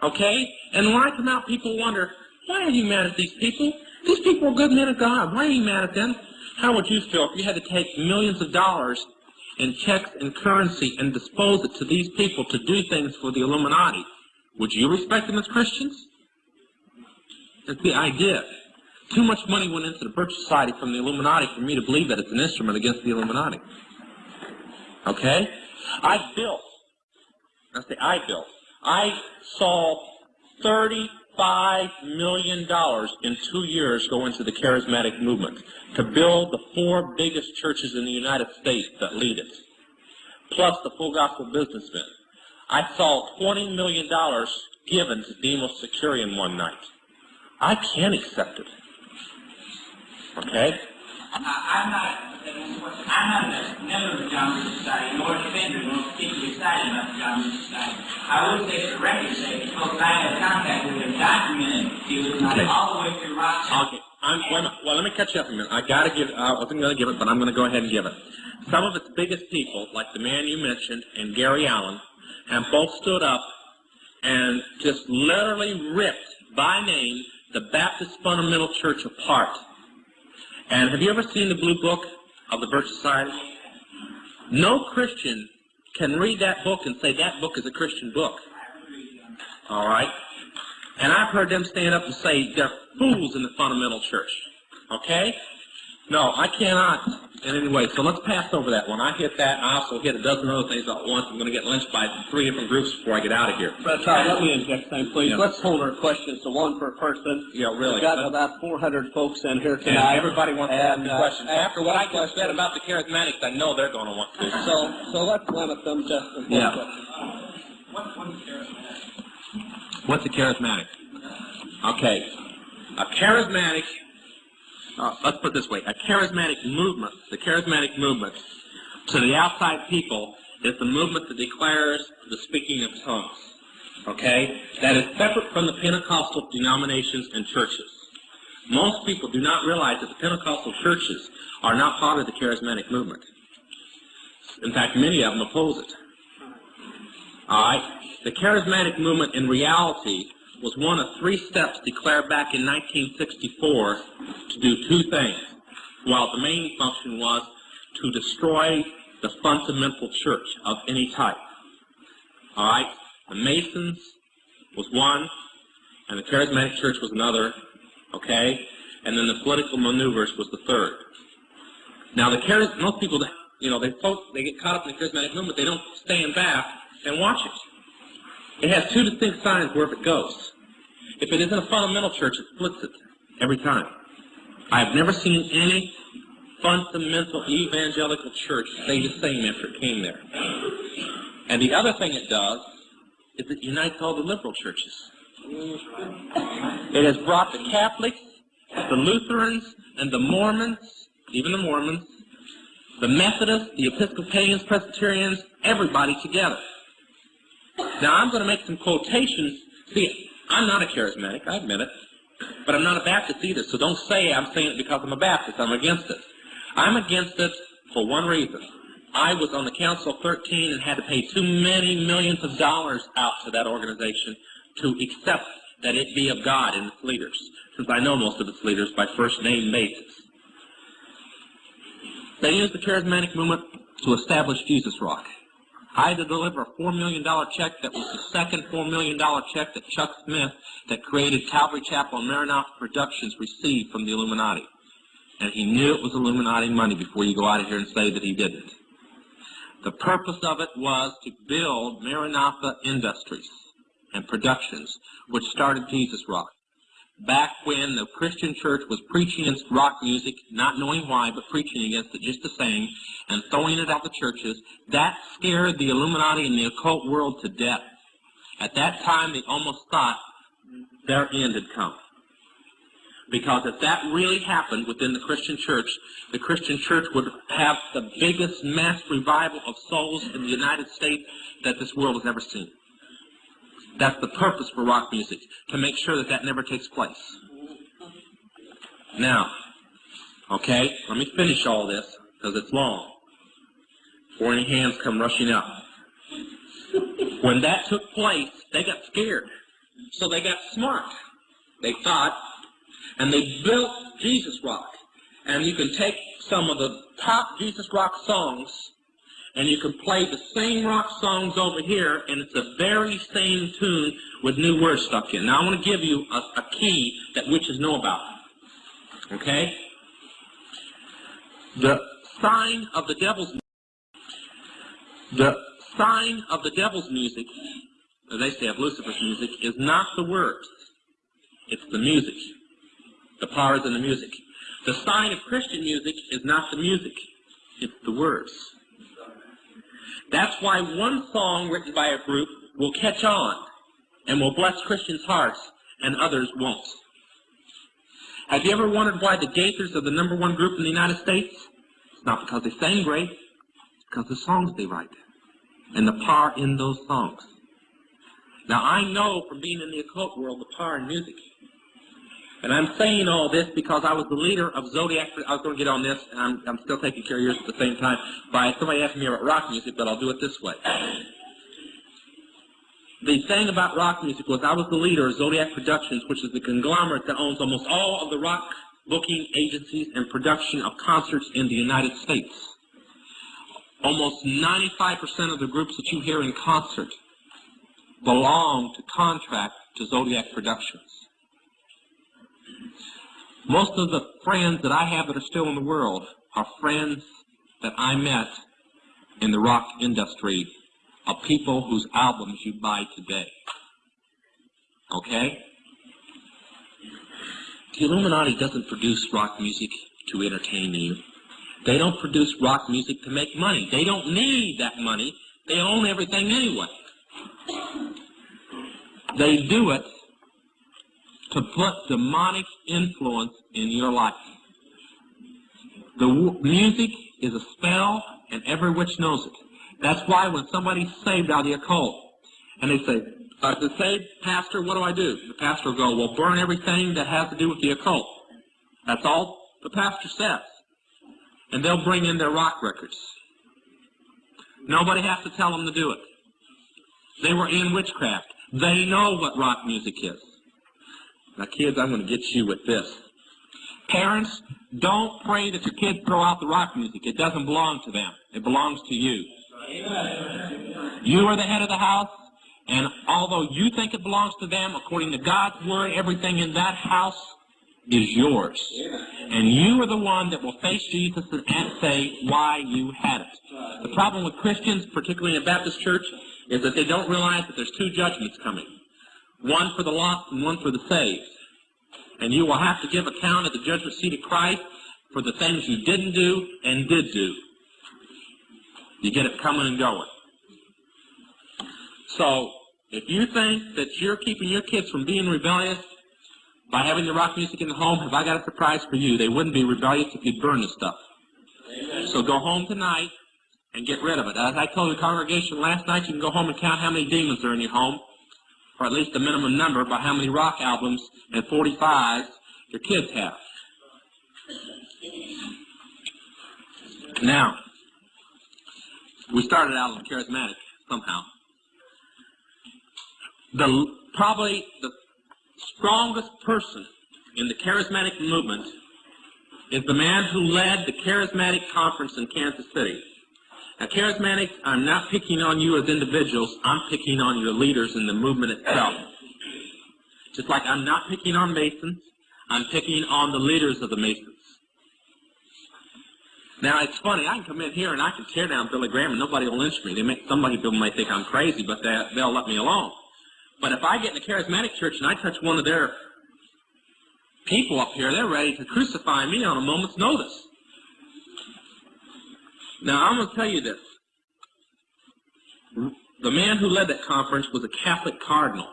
Speaker 1: Okay? And when I come out, people wonder, why are you mad at these people? These people are good men of God. Why are you mad at them? How would you feel if you had to take millions of dollars in checks and currency and dispose it to these people to do things for the Illuminati? Would you respect them as Christians? That's the idea. Too much money went into the Birch Society from the Illuminati for me to believe that it's an instrument against the Illuminati. Okay? I built, I say I built, I saw $35 million in two years go into the charismatic movement to build the four biggest churches in the United States that lead it, plus the full gospel businessmen. I saw $20 million given to Demos Shakarian one night. I can't accept it. Okay?
Speaker 2: I, I'm not, I'm not a member of the John Society, nor a defender, nor particularly excited about the John Society. I would say, for record's sake, because I had contact with have documented the Illuminati
Speaker 1: Okay.
Speaker 2: all the way through Rochester.
Speaker 1: Okay, I'm, minute. Well, let me catch you up a minute. I gotta give, I wasn't gonna give it, but I'm gonna go ahead and give it. Some of its biggest people, like the man you mentioned and Gary Allen, have both stood up and just literally ripped by name the Baptist Fundamental Church apart. And have you ever seen the blue book of the Birch Society? No Christian can read that book and say that book is a Christian book. All right? And I've heard them stand up and say they're fools in the fundamental church. Okay? No, I cannot in any way. So let's pass over that one. I hit that. I also hit a dozen other things at once. I'm going to get lynched by three different groups before I get out of here.
Speaker 3: But Todd, let me inject something, please.
Speaker 1: Yeah.
Speaker 3: Let's hold our questions to one per person.
Speaker 1: Yeah, really.
Speaker 3: We've got
Speaker 1: But-
Speaker 3: about 400 folks in here tonight.
Speaker 1: everybody wants to ask
Speaker 3: uh,
Speaker 1: questions. After what I just said about the charismatics, I know they're going to want to.
Speaker 3: So, so let's limit them to to one
Speaker 1: Yeah.
Speaker 3: question.
Speaker 2: What, what is charismatic?
Speaker 1: What's a charismatic? Okay. A charismatic, uh, let's put it this way, a charismatic movement, the charismatic movement to the outside people is the movement that declares the speaking of tongues. Okay? That is separate from the Pentecostal denominations and churches. Most people do not realize that the Pentecostal churches are not part of the charismatic movement. In fact, many of them oppose it. All right? The charismatic movement in reality was one of three steps declared back in 1964 to do two things, while the main function was to destroy the fundamental church of any type. All right? The Masons was one, and the charismatic church was another, okay? And then the political maneuvers was the third. Now, the charis- most people, you know, they they get caught up in the charismatic movement. They don't stand back and watch it. It has two distinct signs wherever it goes. If it isn't a fundamental church, it splits it every time. I've never seen any fundamental evangelical church say the same after it came there. And the other thing it does is it unites all the liberal churches. It has brought the Catholics, the Lutherans, and the Mormons, even the Mormons, the Methodists, the Episcopalians, Presbyterians, everybody together. Now I'm going to make some quotations. See, I'm not a charismatic, I admit it, but I'm not a Baptist either. So don't say I'm saying it because I'm a Baptist. I'm against it. I'm against it for one reason. I was on the Council of 13 and had to pay too many millions of dollars out to that organization to accept that it be of God and its leaders, since I know most of its leaders by first name basis. They used the charismatic movement to establish Jesus Rock. I had to deliver a $4 million check that was the second $4 million check that Chuck Smith, that created Calvary Chapel and Maranatha Productions, received from the Illuminati. and he knew it was Illuminati money before you go out of here and say that he didn't. The purpose of it was to build Maranatha Industries and Productions, which started Jesus Rock. Back when the Christian church was preaching against rock music, not knowing why, but preaching against it just the same, and throwing it out the churches, that scared the Illuminati and the occult world to death. At that time, they almost thought their end had come. Because if that really happened within the Christian church, the Christian church would have the biggest mass revival of souls in the United States that this world has ever seen. That's the purpose for rock music, to make sure that that never takes place. Now, okay, let me finish all this, because it's long, before any hands come rushing up. When that took place, they got scared. So they got smart. They thought, and they built Jesus Rock. And you can take some of the top Jesus Rock songs, and you can play the same rock songs over here, and it's the very same tune with new words stuck in. Now I want to give you a, a key that witches know about. Okay? The sign of the devil's the sign of the devil's music, they say of Lucifer's music, is not the words. It's the music. The power is in the music. The sign of Christian music is not the music. It's the words. That's why one song written by a group will catch on and will bless Christians' hearts and others won't. Have you ever wondered why the Gaithers are the number one group in the United States? It's not because they sing great. It's because the songs they write and the power in those songs. Now I know from being in the occult world the power in music. And I'm saying all this because I was the leader of Zodiac. I was going to get on this, and I'm, I'm still taking care of yours at the same time. By somebody asking me about rock music, but I'll do it this way. The thing about rock music was I was the leader of Zodiac Productions, which is the conglomerate that owns almost all of the rock booking agencies and production of concerts in the United States. Almost 95% of the groups that you hear in concert belong to contract to Zodiac Productions. Most of the friends that I have that are still in the world are friends that I met in the rock industry of people whose albums you buy today. Okay? The Illuminati doesn't produce rock music to entertain you. They don't produce rock music to make money. They don't need that money. They own everything anyway. They do it to put demonic influence in your life. The music is a spell, and every witch knows it. That's why when somebody's saved out of the occult, and they say, uh, to say, Pastor, what do I do? The pastor will go, well, burn everything that has to do with the occult. That's all the pastor says. And they'll bring in their rock records. Nobody has to tell them to do it. They were in witchcraft. They know what rock music is. Now, kids, I'm going to get you with this. Parents, don't pray that your kids throw out the rock music. It doesn't belong to them. It belongs to you. You are the head of the house, and although you think it belongs to them, according to God's word, everything in that house is yours. And you are the one that will face Jesus and say why you had it. The problem with Christians, particularly in a Baptist church, is that they don't realize that there's two judgments coming. One for the lost and one for the saved. And you will have to give account at the judgment seat of Christ for the things you didn't do and did do. You get it coming and going. So, if you think that you're keeping your kids from being rebellious by having the rock music in the home, have I got a surprise for you? They wouldn't be rebellious if you'd burn the stuff. So go home tonight and get rid of it. As I told the congregation last night, you can go home and count how many demons are in your home, or at least a minimum number by how many rock albums and 45s your kids have. Now, we started out on charismatic somehow. The probably the strongest person in the charismatic movement is the man who led the charismatic conference in Kansas City. Now, charismatics, I'm not picking on you as individuals. I'm picking on your leaders in the movement itself. Just like I'm not picking on Masons, I'm picking on the leaders of the Masons. Now it's funny. I can come in here and I can tear down Billy Graham and nobody will lynch me. They may, somebody people may think I'm crazy, but they, they'll let me alone. But if I get in a charismatic church and I touch one of their people up here, they're ready to crucify me on a moment's notice. Now I'm going to tell you this. The man who led that conference was a Catholic cardinal,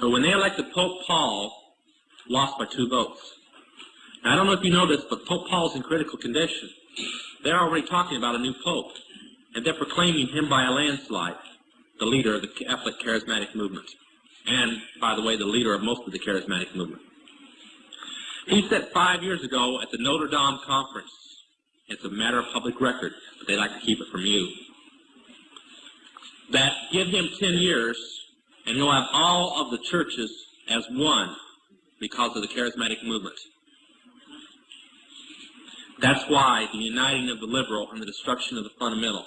Speaker 1: who when they elected Pope Paul, lost by two votes. Now, I don't know if you know this, but Pope Paul's in critical condition. They're already talking about a new pope, and they're proclaiming him by a landslide, the leader of the Catholic charismatic movement. And, by the way, the leader of most of the charismatic movement. He said five years ago at the Notre Dame conference, it's a matter of public record, but they like to keep it from you, that give him 10 years, and he'll have all of the churches as one because of the charismatic movement. That's why the uniting of the liberal and the destruction of the fundamental.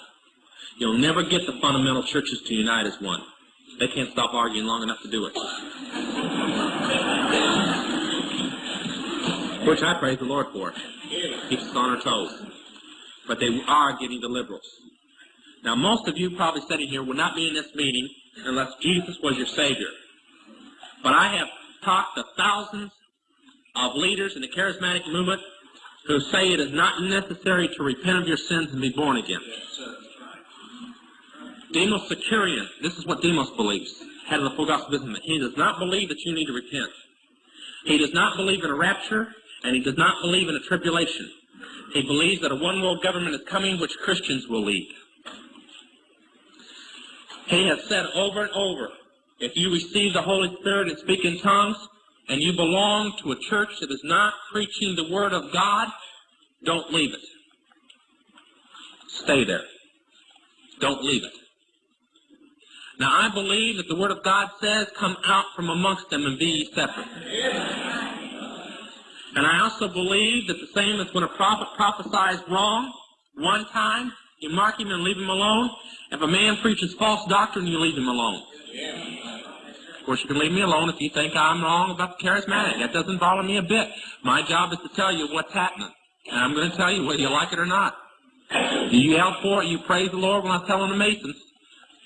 Speaker 1: You'll never get the fundamental churches to unite as one. They can't stop arguing long enough to do it. Which I praise the Lord for. Keeps us on our toes. But they are getting the liberals. Now, most of you probably sitting here would not be in this meeting unless Jesus was your Savior. But I have talked to thousands of leaders in the charismatic movement who say it is not necessary to repent of your sins and be born again. Demos Shakarian, this is what Demos believes, head of the full gospel business. He does not believe that you need to repent. He does not believe in a rapture, and he does not believe in a tribulation. He believes that a one world government is coming which Christians will lead. He has said over and over, if you receive the Holy Spirit and speak in tongues, and you belong to a church that is not preaching the Word of God, don't leave it. Stay there. Don't leave it. Now, I believe that the Word of God says, come out from amongst them and be ye separate. And I also believe that the same as when a prophet prophesies wrong one time, you mark him and leave him alone. If a man preaches false doctrine, you leave him alone. Of course, you can leave me alone if you think I'm wrong about the charismatic. That doesn't bother me a bit. My job is to tell you what's happening. And I'm going to tell you whether you like it or not. Do you yell for it? You praise the Lord when I'm telling the Masons.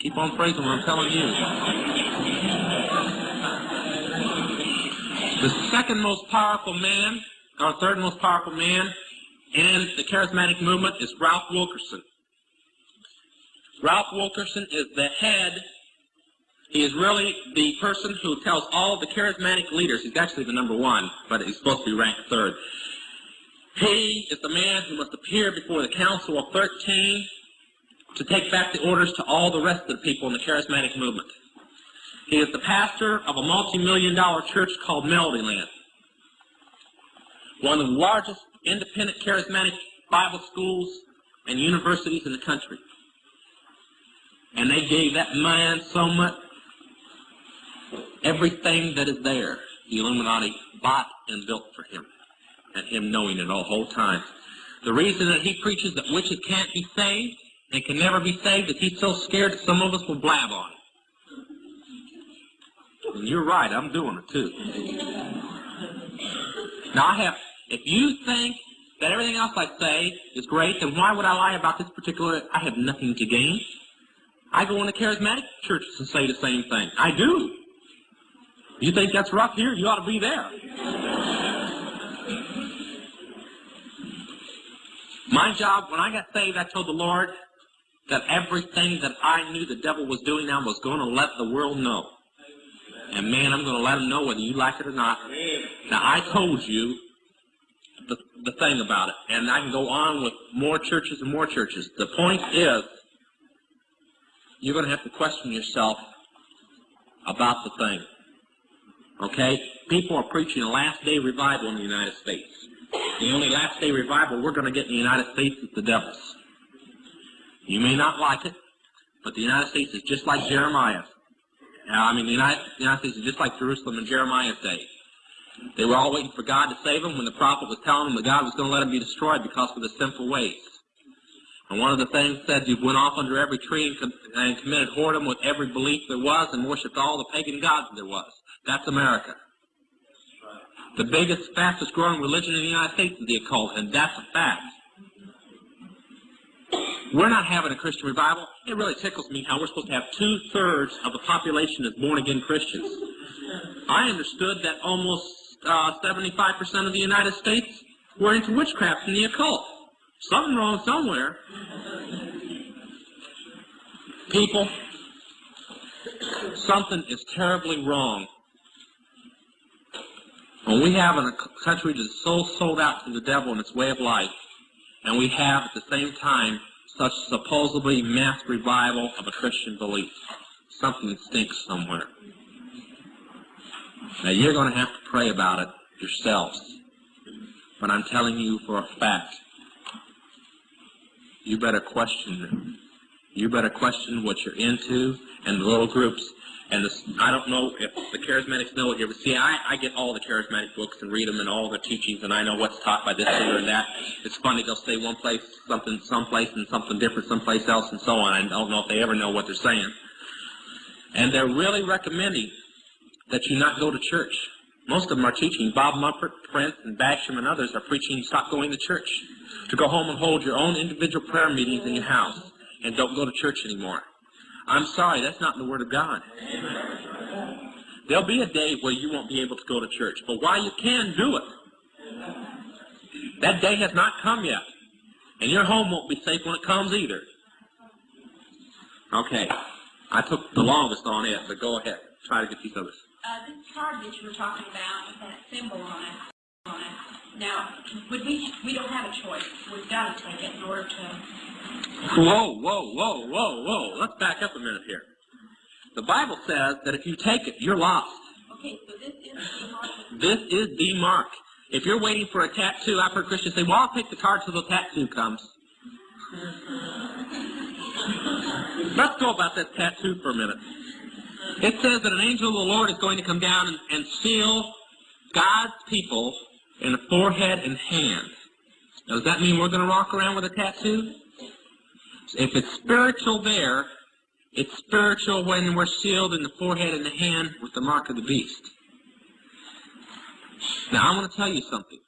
Speaker 1: Keep on praising when I'm telling you. The second most powerful man, or third most powerful man in the charismatic movement is Ralph Wilkerson. Ralph Wilkerson is the head he is really the person who tells all the charismatic leaders, he's actually the number one, but he's supposed to be ranked third. He is the man who must appear before the Council of 13 to take back the orders to all the rest of the people in the charismatic movement. He is the pastor of a multi-million dollar church called Melodyland. One of the largest independent charismatic Bible schools and universities in the country. And they gave that man so much Everything that is there, the Illuminati bought and built for him, and him knowing it all whole time. The reason that he preaches that witches can't be saved and can never be saved is he's so scared that some of us will blab on it. And you're right, I'm doing it too. Now I have, if you think that everything else I say is great, then why would I lie about this particular, I have nothing to gain. I go into charismatic churches and say the same thing. I do. You think that's rough here? You ought to be there. My job, when I got saved, I told the Lord that everything that I knew the devil was doing now was going to let the world know. And man, I'm going to let them know whether you like it or not. Now, I told you the, the thing about it, and I can go on with more churches and more churches. The point is, you're going to have to question yourself about the thing. Okay? People are preaching a last day revival in the United States. The only last day revival we're going to get in the United States is the devil's. You may not like it, but the United States is just like Jeremiah. I mean, the United, the United States is just like Jerusalem in Jeremiah's day. They were all waiting for God to save them when the prophet was telling them that God was going to let them be destroyed because of their sinful ways. And one of the things said you went off under every tree and, and committed whoredom with every belief there was and worshipped all the pagan gods there was. That's America. The biggest, fastest growing religion in the United States is the occult, and that's a fact. We're not having a Christian revival. It really tickles me how we're supposed to have two-thirds of the population as born-again Christians. I understood that almost uh, 75% of the United States were into witchcraft and the occult. Something wrong somewhere. People, something is terribly wrong when we have a country that's so sold out to the devil and its way of life, and we have at the same time such supposedly mass revival of a Christian belief, something stinks somewhere. Now you're going to have to pray about it yourselves. But I'm telling you for a fact, you better question you better question what you're into and the little groups. And this, I don't know if the charismatics know here, but see, I, I get all the charismatic books and read them and all the teachings, and I know what's taught by this leader and that. It's funny, they'll say one place something, someplace, and something different someplace else, and so on. I don't know if they ever know what they're saying. And they're really recommending that you not go to church. Most of them are teaching. Bob Mumford, Prince, and Basham, and others are preaching stop going to church. To go home and hold your own individual prayer meetings in your house and don't go to church anymore. I'm sorry, that's not in the Word of God. There'll be a day where you won't be able to go to church, but while you can do it, that day has not come yet. And your home won't be safe when it comes either. Okay. I took the longest on it, but go ahead. Try to get these others.
Speaker 4: Uh, this card that you were talking about with that symbol on it. Now, we, we don't have a choice. We've got to take it in order to,
Speaker 1: Whoa, whoa, whoa, whoa, whoa. Let's back up a minute here. The Bible says that if you take it, you're lost.
Speaker 4: okay, so this is the mark.
Speaker 1: This is the mark. If you're waiting for a tattoo, I've heard Christians say, well, I'll take the card till the tattoo comes. Let's go about that tattoo for a minute. It says that an angel of the Lord is going to come down and, and seal God's people in the forehead and hand. Now, does that mean we're going to walk around with a tattoo? If it's spiritual there, it's spiritual when we're sealed in the forehead and the hand with the mark of the beast. Now, I want to tell you something.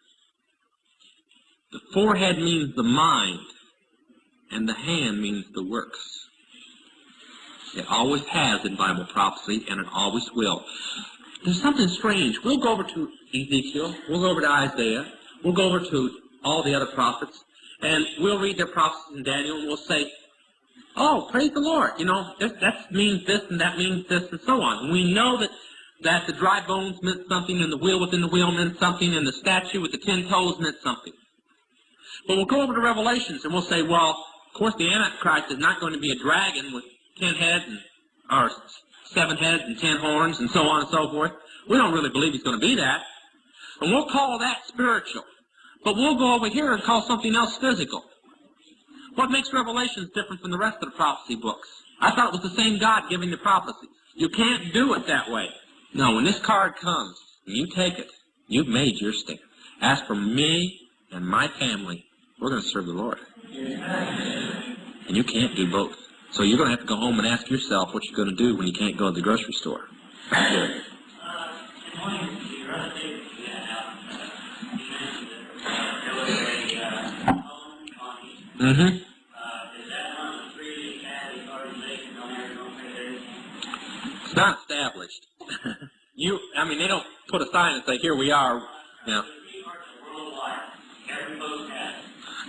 Speaker 1: The forehead means the mind, and the hand means the works. It always has in Bible prophecy, and it always will. There's something strange. We'll go over to Ezekiel, we'll go over to Isaiah, we'll go over to all the other prophets, and we'll read their prophecies in Daniel, and we'll say, oh, praise the Lord. You know, that, that means this, and that means this, and so on. And we know that that the dry bones meant something, and the wheel within the wheel meant something, and the statue with the ten toes meant something. But we'll go over to Revelations, and we'll say, well, of course, the Antichrist is not going to be a dragon with ten heads, and, or seven heads and ten horns, and so on and so forth. We don't really believe he's going to be that. And we'll call that spiritual. But we'll go over here and call something else physical. What makes Revelations different from the rest of the prophecy books? I thought it was the same God giving the prophecy. You can't do it that way. No, when this card comes, and you take it, you've made your stand. As for me and my family, we're going to serve the Lord. And you can't do both. So you're going to have to go home and ask yourself what you're going to do when you can't go to the grocery store. Mm-hmm. It's not established. you, I mean, they don't put a sign and say, "Here we are." You.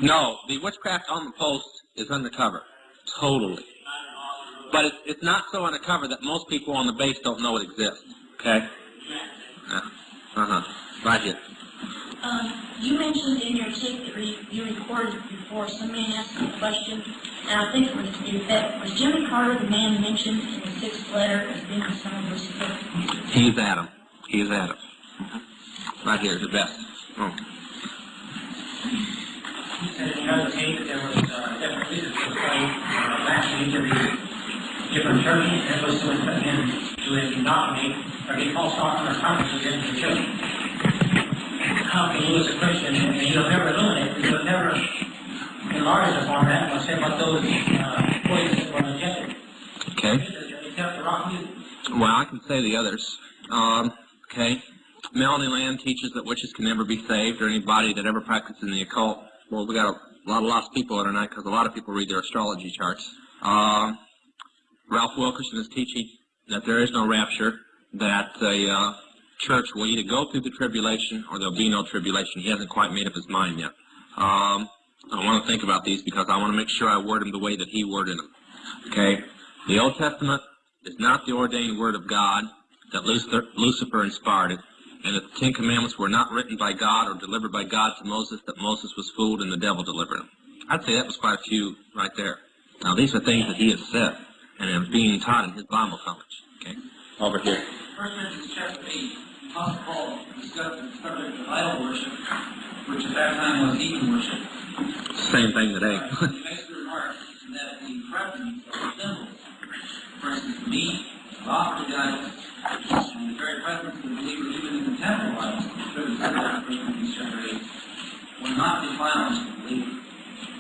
Speaker 1: No, the witchcraft on the post is undercover, totally. But it's, it's not so undercover that most people on the base don't know it exists. Okay. Uh huh. Right here.
Speaker 4: Um, you mentioned in your tape that re- you recorded before, somebody asked you a question, and I think it was to the effect, was Jimmy Carter the man mentioned in the sixth letter as being the son of Lucifer?
Speaker 1: He's Adam. He's Adam. Right here, the best. Oh.
Speaker 5: He said in another tape that there was, uh, different pieces of clay, uh, latching into the different churches, and those would come in to indoctrinate, or get false doctrine or conferences into the church. How can you as a Christian, and you'll never eliminate, you'll never enlarge upon that, or say about those, uh, poisons were injected.
Speaker 1: Okay.
Speaker 5: Except for rock.
Speaker 1: Well, I can say the others. Um, okay. Melody Land teaches that witches can never be saved, or anybody that ever practices in the occult. Well, we got a lot of lost people here tonight because a lot of people read their astrology charts. Um, Ralph Wilkerson is teaching that there is no rapture, that the uh, church will either go through the tribulation or there'll be no tribulation. He hasn't quite made up his mind yet. Um, I want to think about these because I want to make sure I word them the way that he worded them. Okay? The Old Testament is not the ordained word of God, that Lucifer, inspired it, and that the Ten Commandments were not written by God or delivered by God to Moses, that Moses was fooled and the devil delivered them. I'd say that was quite a few right there. Now, these are things that he has said and are being taught in his Bible college. Okay? Over here.
Speaker 5: First Corinthians chapter eight, Apostle Paul discussed the subject of idol worship, which at that time was heathen worship.
Speaker 1: Same thing today.
Speaker 5: He makes the remark that the presence of symbols, for instance, meat, offered to God, and the very presence of the believer even in the temple of idols, attributed to God, First Corinthians chapter eight, will not defile the believer.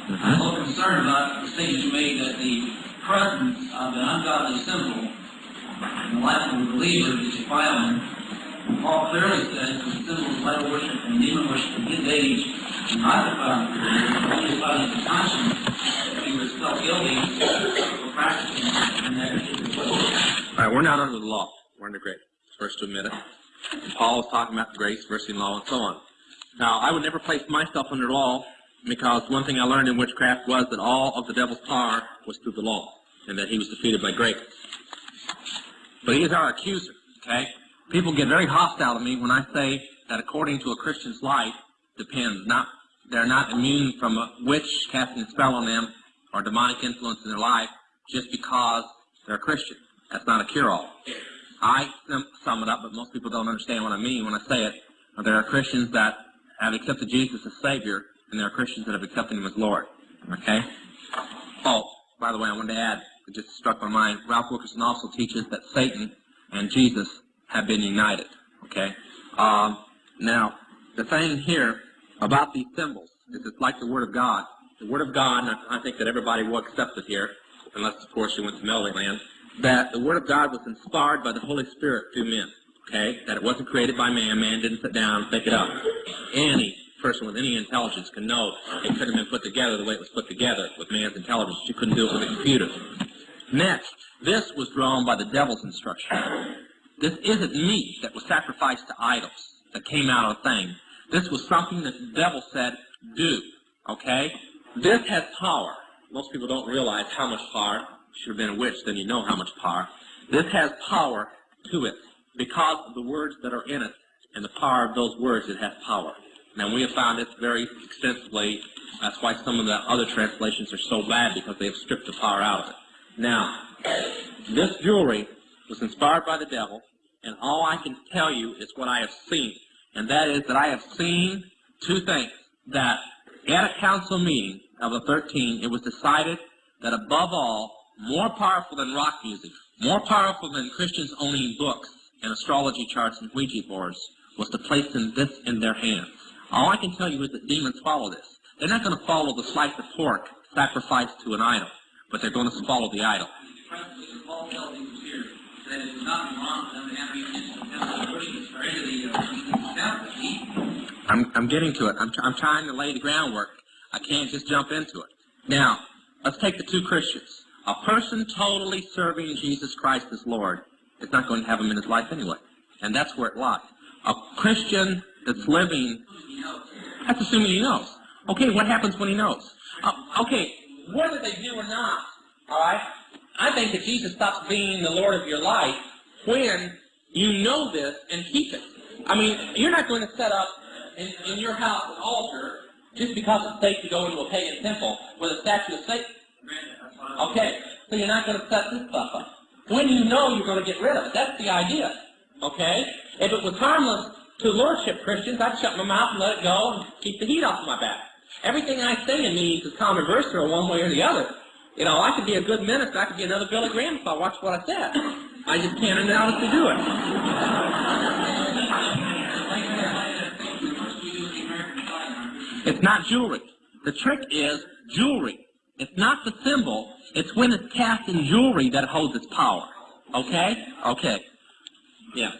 Speaker 5: I'm a little concerned about the statement you made that the presence of an ungodly symbol in the life of a believer is defiling. Paul clearly says the symbols of idol worship and demon worship in his age do not defile the only defiling the conscience he was still guilty of practicing in that particular.
Speaker 1: All right, we're not under the law. We're under grace. First to admit it. And Paul is talking about grace, mercy, and law, and so on. Now, I would never place myself under law because one thing I learned in witchcraft was that all of the devil's power was through the law, and that he was defeated by grace. But he is our accuser, okay? People get very hostile to me when I say that according to a Christian's life depends not they're not immune from a witch casting a spell on them or demonic influence in their life just because they're a Christian. That's not a cure-all. I sum it up, but most people don't understand what I mean when I say it. There are Christians that have accepted Jesus as Savior, and there are Christians that have accepted Him as Lord. Okay? Oh, by the way, I wanted to add, it just struck my mind, Ralph Wilkerson also teaches that Satan and Jesus have been united. Okay? Um, now, the thing here about these symbols is it's like the Word of God. The Word of God, and I I think that everybody will accept it here, unless, of course, you went to Melody Land, that the Word of God was inspired by the Holy Spirit through men. Okay? That it wasn't created by man. Man didn't sit down and pick it up. Any person with any intelligence can know it couldn't have been put together the way it was put together with man's intelligence. You couldn't do it with a computer. Next, this was drawn by the devil's instruction. This isn't meat that was sacrificed to idols that came out of a thing. This was something that the devil said, do. Okay? This has power. Most people don't realize how much power. Should have been a witch, then you know how much power. This has power to it because of the words that are in it and the power of those words. It has power. Now we have found this very extensively. That's why some of the other translations are so bad because they have stripped the power out of it. Now, this jewelry was inspired by the devil, and all I can tell you is what I have seen, and that is that I have seen two things. That at a council meeting of the 13, it was decided that above all, more powerful than rock music, more powerful than Christians owning books and astrology charts and Ouija boards, was to place in this in their hands. All I can tell you is that demons follow this. They're not going to follow the slice of pork sacrificed to an idol, but they're going to follow the idol. I'm, I'm getting to it. I'm, I'm trying to lay the groundwork. I can't just jump into it. Now, let's take the two Christians. A person totally serving Jesus Christ as Lord is not going to have him in his life anyway. And that's where it lies. A Christian that's living, that's assuming he knows. Okay, what happens when he knows? Uh, okay, whether they do or not, alright? I think that Jesus stops being the Lord of your life when you know this and keep it. I mean, you're not going to set up in, in your house an altar just because it's safe to go into a pagan temple with a statue of Satan. Okay, so you're not going to set this stuff up. When you know you're going to get rid of it, that's the idea. Okay? If it was harmless to lordship Christians, I'd shut my mouth and let it go and keep the heat off my back. Everything I say in meetings is controversial one way or the other. You know, I could be a good minister, I could be another Billy Graham if I watched what I said. I just can't announce to do it. It's not jewelry. The trick is jewelry. It's not the symbol. It's when it's cast in jewelry that holds its power. Okay? Okay. Yeah.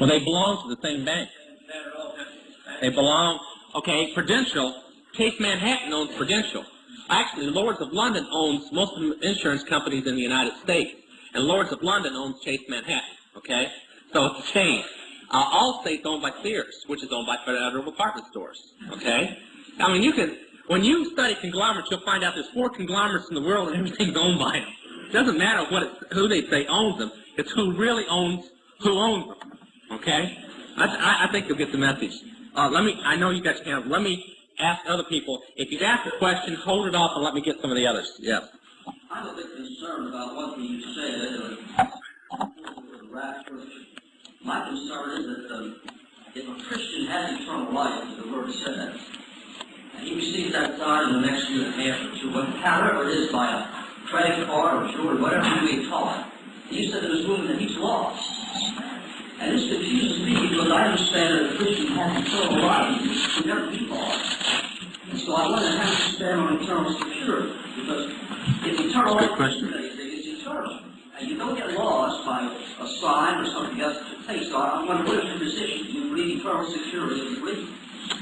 Speaker 1: Well, they belong to the same bank. They belong, okay, Prudential, Chase Manhattan owns Prudential. Actually, Lloyd's of London owns most of the insurance companies in the United States. And Lloyd's of London owns Chase Manhattan, okay? So it's a chain. Uh, Allstate's owned by Sears, which is owned by Federal Department Stores, okay? I mean, you can, when you study conglomerates, you'll find out there's four conglomerates in the world and everything's owned by them. It doesn't matter what who they say owns them. It's who really owns who owns them. Okay? I, I, think you'll get the message. Uh, let me. I know you your hand. Let me ask other people. If you've asked a question, hold it off and let me get some of the others. Yes.
Speaker 6: I'm a bit concerned about what you said. My concern is that um, if a Christian has eternal life, the word says, and he receives that sign in the next year and a half or two, however it is, by a credit card or jewelry, whatever you may call it, you said to this woman that he's lost. And this confuses me because I understand that a Christian has eternal life, he never be lost. And so I wonder how you stand on eternal security, because if eternal life
Speaker 1: question.
Speaker 6: is eternal, and you don't get lost by a sign or something else to take. So I wonder what is your position? Do you believe eternal security? You?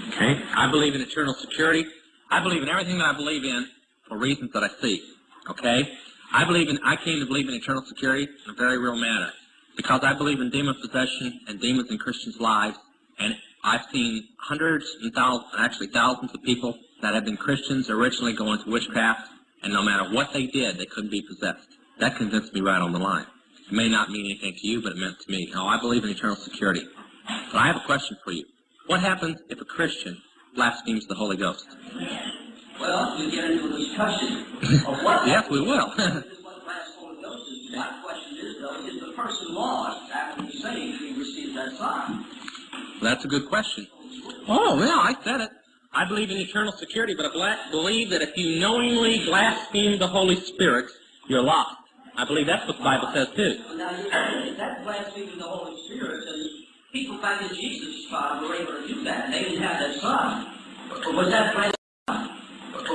Speaker 1: Okay. I believe in eternal security. I believe in everything that I believe in for reasons that I see. Okay. I believe in. I came to believe in eternal security in a very real manner because I believe in demon possession and demons in Christians' lives, and I've seen hundreds and thousands, actually thousands of people that have been Christians originally go into witchcraft, and no matter what they did, they couldn't be possessed. That convinced me right on the line. It may not mean anything to you, but it meant to me. Now, I believe in eternal security. But I have a question for you. What happens if a Christian blasphemes the Holy Ghost?
Speaker 6: Well, we get into a discussion of what.
Speaker 1: Yes, we will.
Speaker 6: what last Holy Ghost. My question is though, is the person lost after he saved, he receives that sign?
Speaker 1: That's a good question. Oh, yeah, I said it. I believe in eternal security, but I believe that if you knowingly blaspheme the Holy Spirit, you're lost. I believe that's what the Bible says too.
Speaker 6: Well, now, you- that blaspheming the Holy Spirit, and people back in Jesus' time were able to do that, and they didn't have that sign. But was that blaspheming?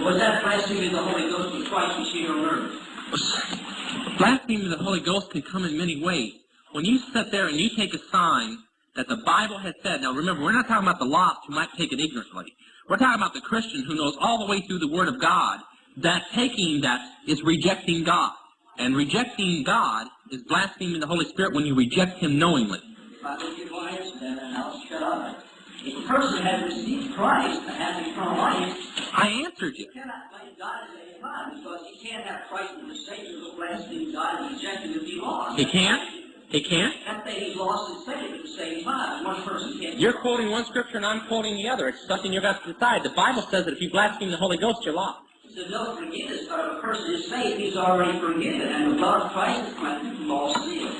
Speaker 6: Was that blasphemy of the Holy Ghost when Christ was here on earth?
Speaker 1: Blasphemy of the Holy Ghost can come in many ways. When you sit there and you take a sign that the Bible has said, now remember, we're not talking about the lost who might take it ignorantly. We're talking about the Christian who knows all the way through the Word of God that taking that is rejecting God. And rejecting God is blaspheming the Holy Spirit when you reject Him knowingly.
Speaker 6: If I don't get my answer, then I'll shut up. If a person has received Christ and has eternal life,
Speaker 1: I answered you.
Speaker 6: you cannot blame God at any time because he can't have Christ in the Savior who blaspheme God and reject him be lost.
Speaker 1: He can't? He can't?
Speaker 6: That thing he's lost and saved at the same time. One person can't.
Speaker 1: You're quoting one scripture and I'm quoting the other. It's something you've got to decide. The Bible says that if you blaspheme the Holy Ghost, you're lost.
Speaker 6: So no forgiveness, but if a person is saved, he's already forgiven, and the blood of Christ is cleansed from all sin.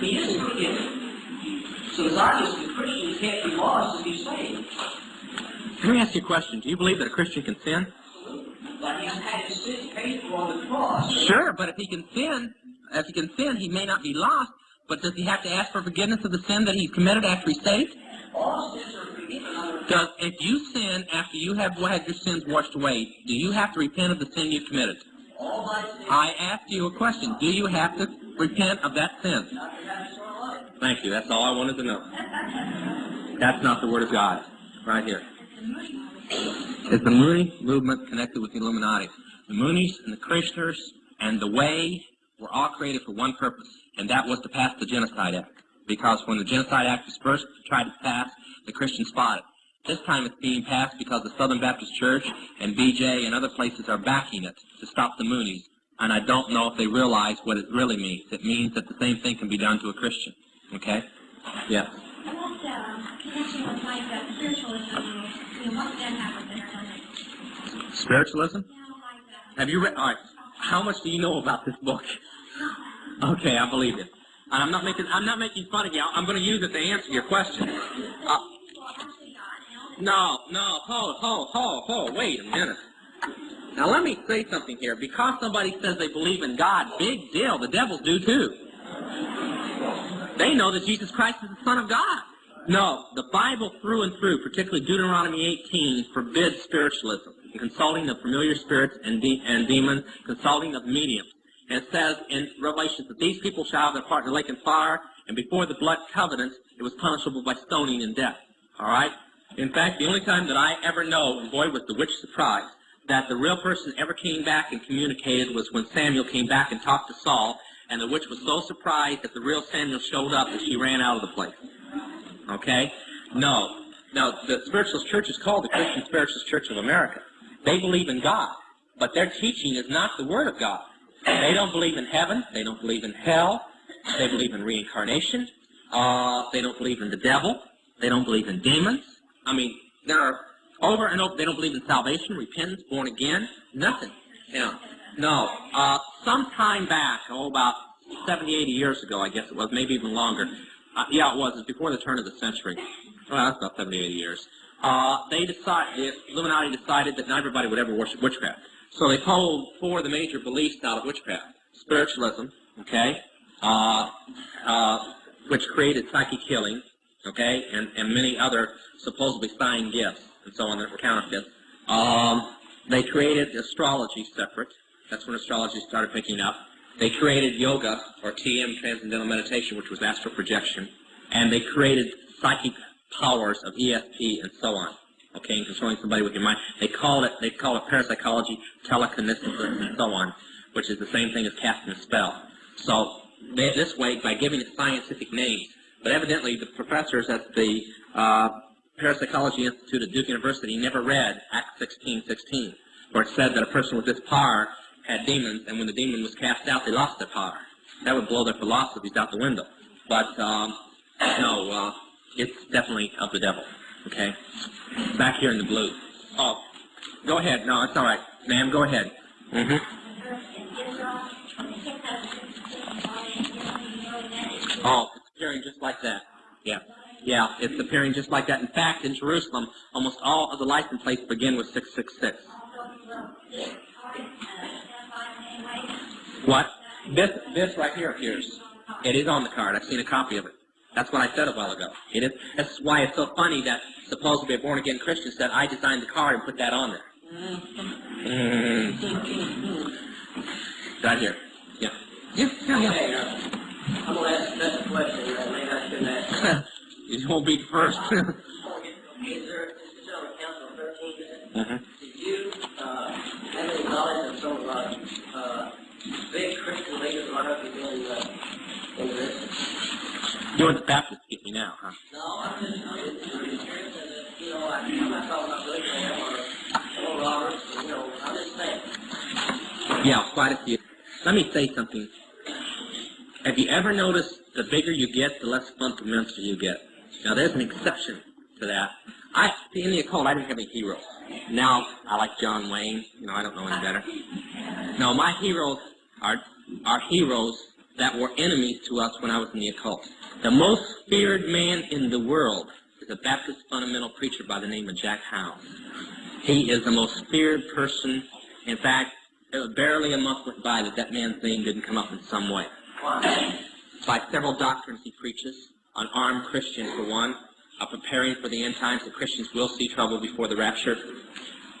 Speaker 6: He is forgiven. So it's obvious the Christian can't be lost if he's saved.
Speaker 1: Let me ask you a question. Do you believe that a Christian can sin?
Speaker 6: But he's had his sins paid for on the cross.
Speaker 1: Sure, but if he can sin, if he can sin, he may not be lost. But does he have to ask for forgiveness of the sin that he's committed after he's saved?
Speaker 6: All sins are forgiven
Speaker 1: Does if you sin after you have had your sins washed away, do you have to repent of the sin you've committed?
Speaker 6: all sins.
Speaker 1: I asked you a question. Do you have to repent of that sin? Thank you. That's all I wanted to know. That's not the Word of God. Right here. Is the Moonie movement connected with the Illuminati? The Moonies and the Krishnas and the Way were all created for one purpose, and that was to pass the Genocide Act. Because when the Genocide Act was first tried to pass, the Christians fought it. This time it's being passed because the Southern Baptist Church and BJ and other places are backing it to stop the Moonies. And I don't know if they realize what it really means. It means that the same thing can be done to a Christian. Okay? Yes.
Speaker 4: And what, connection with like uh, spiritualism, you know, what that happens in our?
Speaker 1: Spiritualism?
Speaker 4: You like, uh,
Speaker 1: Have you read? All right. How much do you know about this book? Okay, I believe it. And I'm not making I'm not making fun of you. I'm going to use it to answer your question. Uh,
Speaker 4: well, actually, God, you
Speaker 1: no, no, hold, hold, hold, hold. Wait a minute. Now let me say something here. Because somebody says they believe in God, big deal. The devils do too. They know that Jesus Christ is the Son of God. No, the Bible through and through, particularly Deuteronomy 18, forbids spiritualism, consulting of familiar spirits and, de- and demons, consulting of mediums. And it says in Revelation that these people shall have their part in the lake and fire, And before the blood covenant, it was punishable by stoning and death. All right? In fact, the only time that I ever know, and boy was the witch surprised, that the real person ever came back and communicated was when Samuel came back and talked to Saul, and the witch was so surprised that the real Samuel showed up that she ran out of the place. Okay? No. Now, the Spiritualist Church is called the Christian Spiritualist Church of America. They believe in God, but their teaching is not the Word of God. They don't believe in heaven. They don't believe in hell. They believe in reincarnation. Uh, they don't believe in the devil. They don't believe in demons. I mean, there are over and over. They don't believe in salvation, repentance, born again, nothing. You know, no. Uh, some time back, oh, about 70, 80 years ago, I guess it was, maybe even longer. Uh, yeah, it was. It was before the turn of the century. Well, that's about 70, 80 years. Uh, they decided, the Illuminati decided that not everybody would ever worship witchcraft. So they pulled four of the major beliefs out of witchcraft. Spiritualism, okay, uh, uh, which created psychic healing, okay, and, and many other supposedly signed gifts and so on that were counterfeits. Um, they created astrology separate. That's when astrology started picking up. They created yoga, or TM, Transcendental Meditation, which was astral projection. And they created psychic powers of ESP and so on. Okay, and controlling somebody with your mind. They call it, they call it parapsychology, telekinesis, and so on, which is the same thing as casting a spell. So, they, this way, by giving it scientific names, but evidently the professors at the uh, Parapsychology Institute at Duke University never read Act 16:16, where it said that a person with this power had demons, and when the demon was cast out, they lost their power. That would blow their philosophies out the window. But um, no, uh, it's definitely of the devil. Okay, back here in the blue. Oh, go ahead. No, it's all right, ma'am. Go ahead. Mm-hmm. Oh, it's appearing just like that. Yeah. Yeah, it's appearing just like that. In fact, in Jerusalem, almost all of the license plates begin with 666. What? This, this right here appears. It is on the card. I've seen a copy of it. That's what I said a while ago. It is. That's why it's so funny that supposedly a born-again Christian said, I designed the card and put that on there. Mm. Right here. Yeah. Yeah, yeah, yeah.
Speaker 6: Okay, uh, I'm gonna ask that question, uh, maybe I shouldn't ask.
Speaker 1: You won't be the first.
Speaker 6: Is there, this is on thirteen,
Speaker 1: uh-huh.
Speaker 6: did you, uh, have any knowledge of some, uh, uh, big Christian leaders might have been, uh, into this?
Speaker 1: You're the Baptist get me now, huh?
Speaker 6: No, I'm just, I'm just curious, uh, you know, I, I'm not talking about Billy Graham or, or Roberts, but, you know, I'm just saying.
Speaker 1: Yeah, quite a few. Let me say something. Have you ever noticed the bigger you get, the less fundamental you get? Now, there's an exception to that. I, in the occult, I didn't have any heroes. Now, I like John Wayne. You know, I don't know any better. No, my heroes are heroes that were enemies to us when I was in the occult. The most feared man in the world is a Baptist fundamental preacher by the name of Jack Howe. He is the most feared person. In fact, there was barely a month went by that that man's name didn't come up in some way. By several doctrines he preaches, on armed Christians for one, of preparing for the end times that Christians will see trouble before the rapture,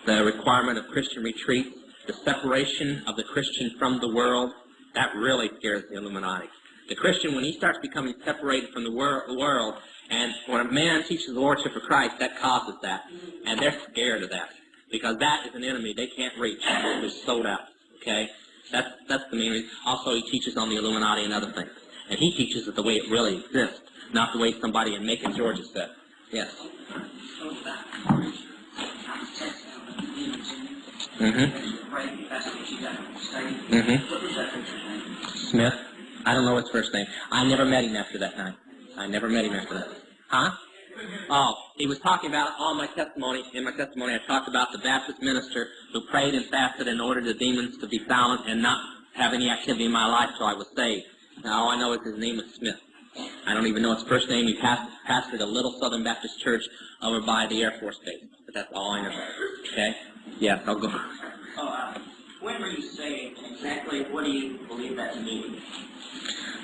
Speaker 1: the requirement of Christian retreat, the separation of the Christian from the world, that really scares the Illuminati. The Christian, when he starts becoming separated from the wor- world, and when a man teaches the Lordship of Christ, that causes that. And they're scared of that. Because that is an enemy they can't reach. They're sold out. Okay? That's, that's the main reason. Also, he teaches on the Illuminati and other things. And he teaches it the way it really exists, not the way somebody in Macon, Georgia said. Yes. Mm-hmm.
Speaker 6: Right, that's what you got to.
Speaker 1: Mm-hmm.
Speaker 6: What was that preacher's name?
Speaker 1: Smith? I don't know his first name. I never met him after that night. I never met him after that. Huh? Oh, he was talking about all my testimony. In my testimony, I talked about the Baptist minister who prayed and fasted in order the demons to be silent and not have any activity in my life till I was saved. Now, all I know is his name is Smith. I don't even know his first name. He past, pastored a little Southern Baptist church over by the Air Force Base. But that's all I know. Okay? Yes, I'll go.
Speaker 7: Oh, uh, when were you saved? Exactly what do you believe that to mean?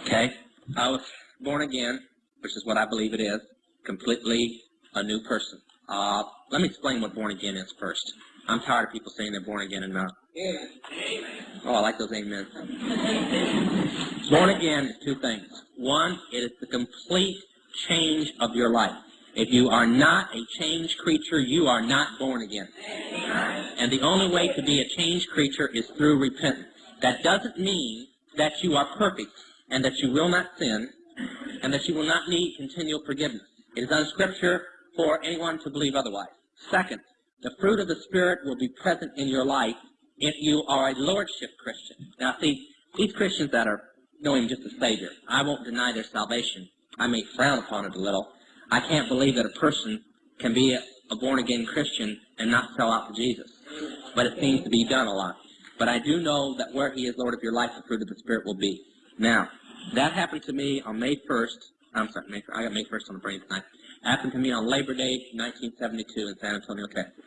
Speaker 1: Okay? I was born again, which is what I believe it is, completely a new person. Uh, let me explain what born again is first. I'm tired of people saying they're born again and not. Oh, I like those amen. Born again is two things. One, it is the complete change of your life. If you are not a changed creature, you are not born again. And the only way to be a changed creature is through repentance. That doesn't mean that you are perfect and that you will not sin and that you will not need continual forgiveness. It is unscripture for anyone to believe otherwise. Second, the fruit of the Spirit will be present in your life if you are a Lordship Christian. Now see, these Christians that are knowing just a Savior, I won't deny their salvation. I may frown upon it a little. I can't believe that a person can be a, a born-again Christian and not sell out for Jesus. But it seems to be done a lot. But I do know that where He is Lord of your life, the fruit of the Spirit will be. Now, that happened to me on May 1st. I'm sorry, May, I got May 1st on the brain tonight. Happened to me on Labor Day, 1972 in San Antonio, Texas.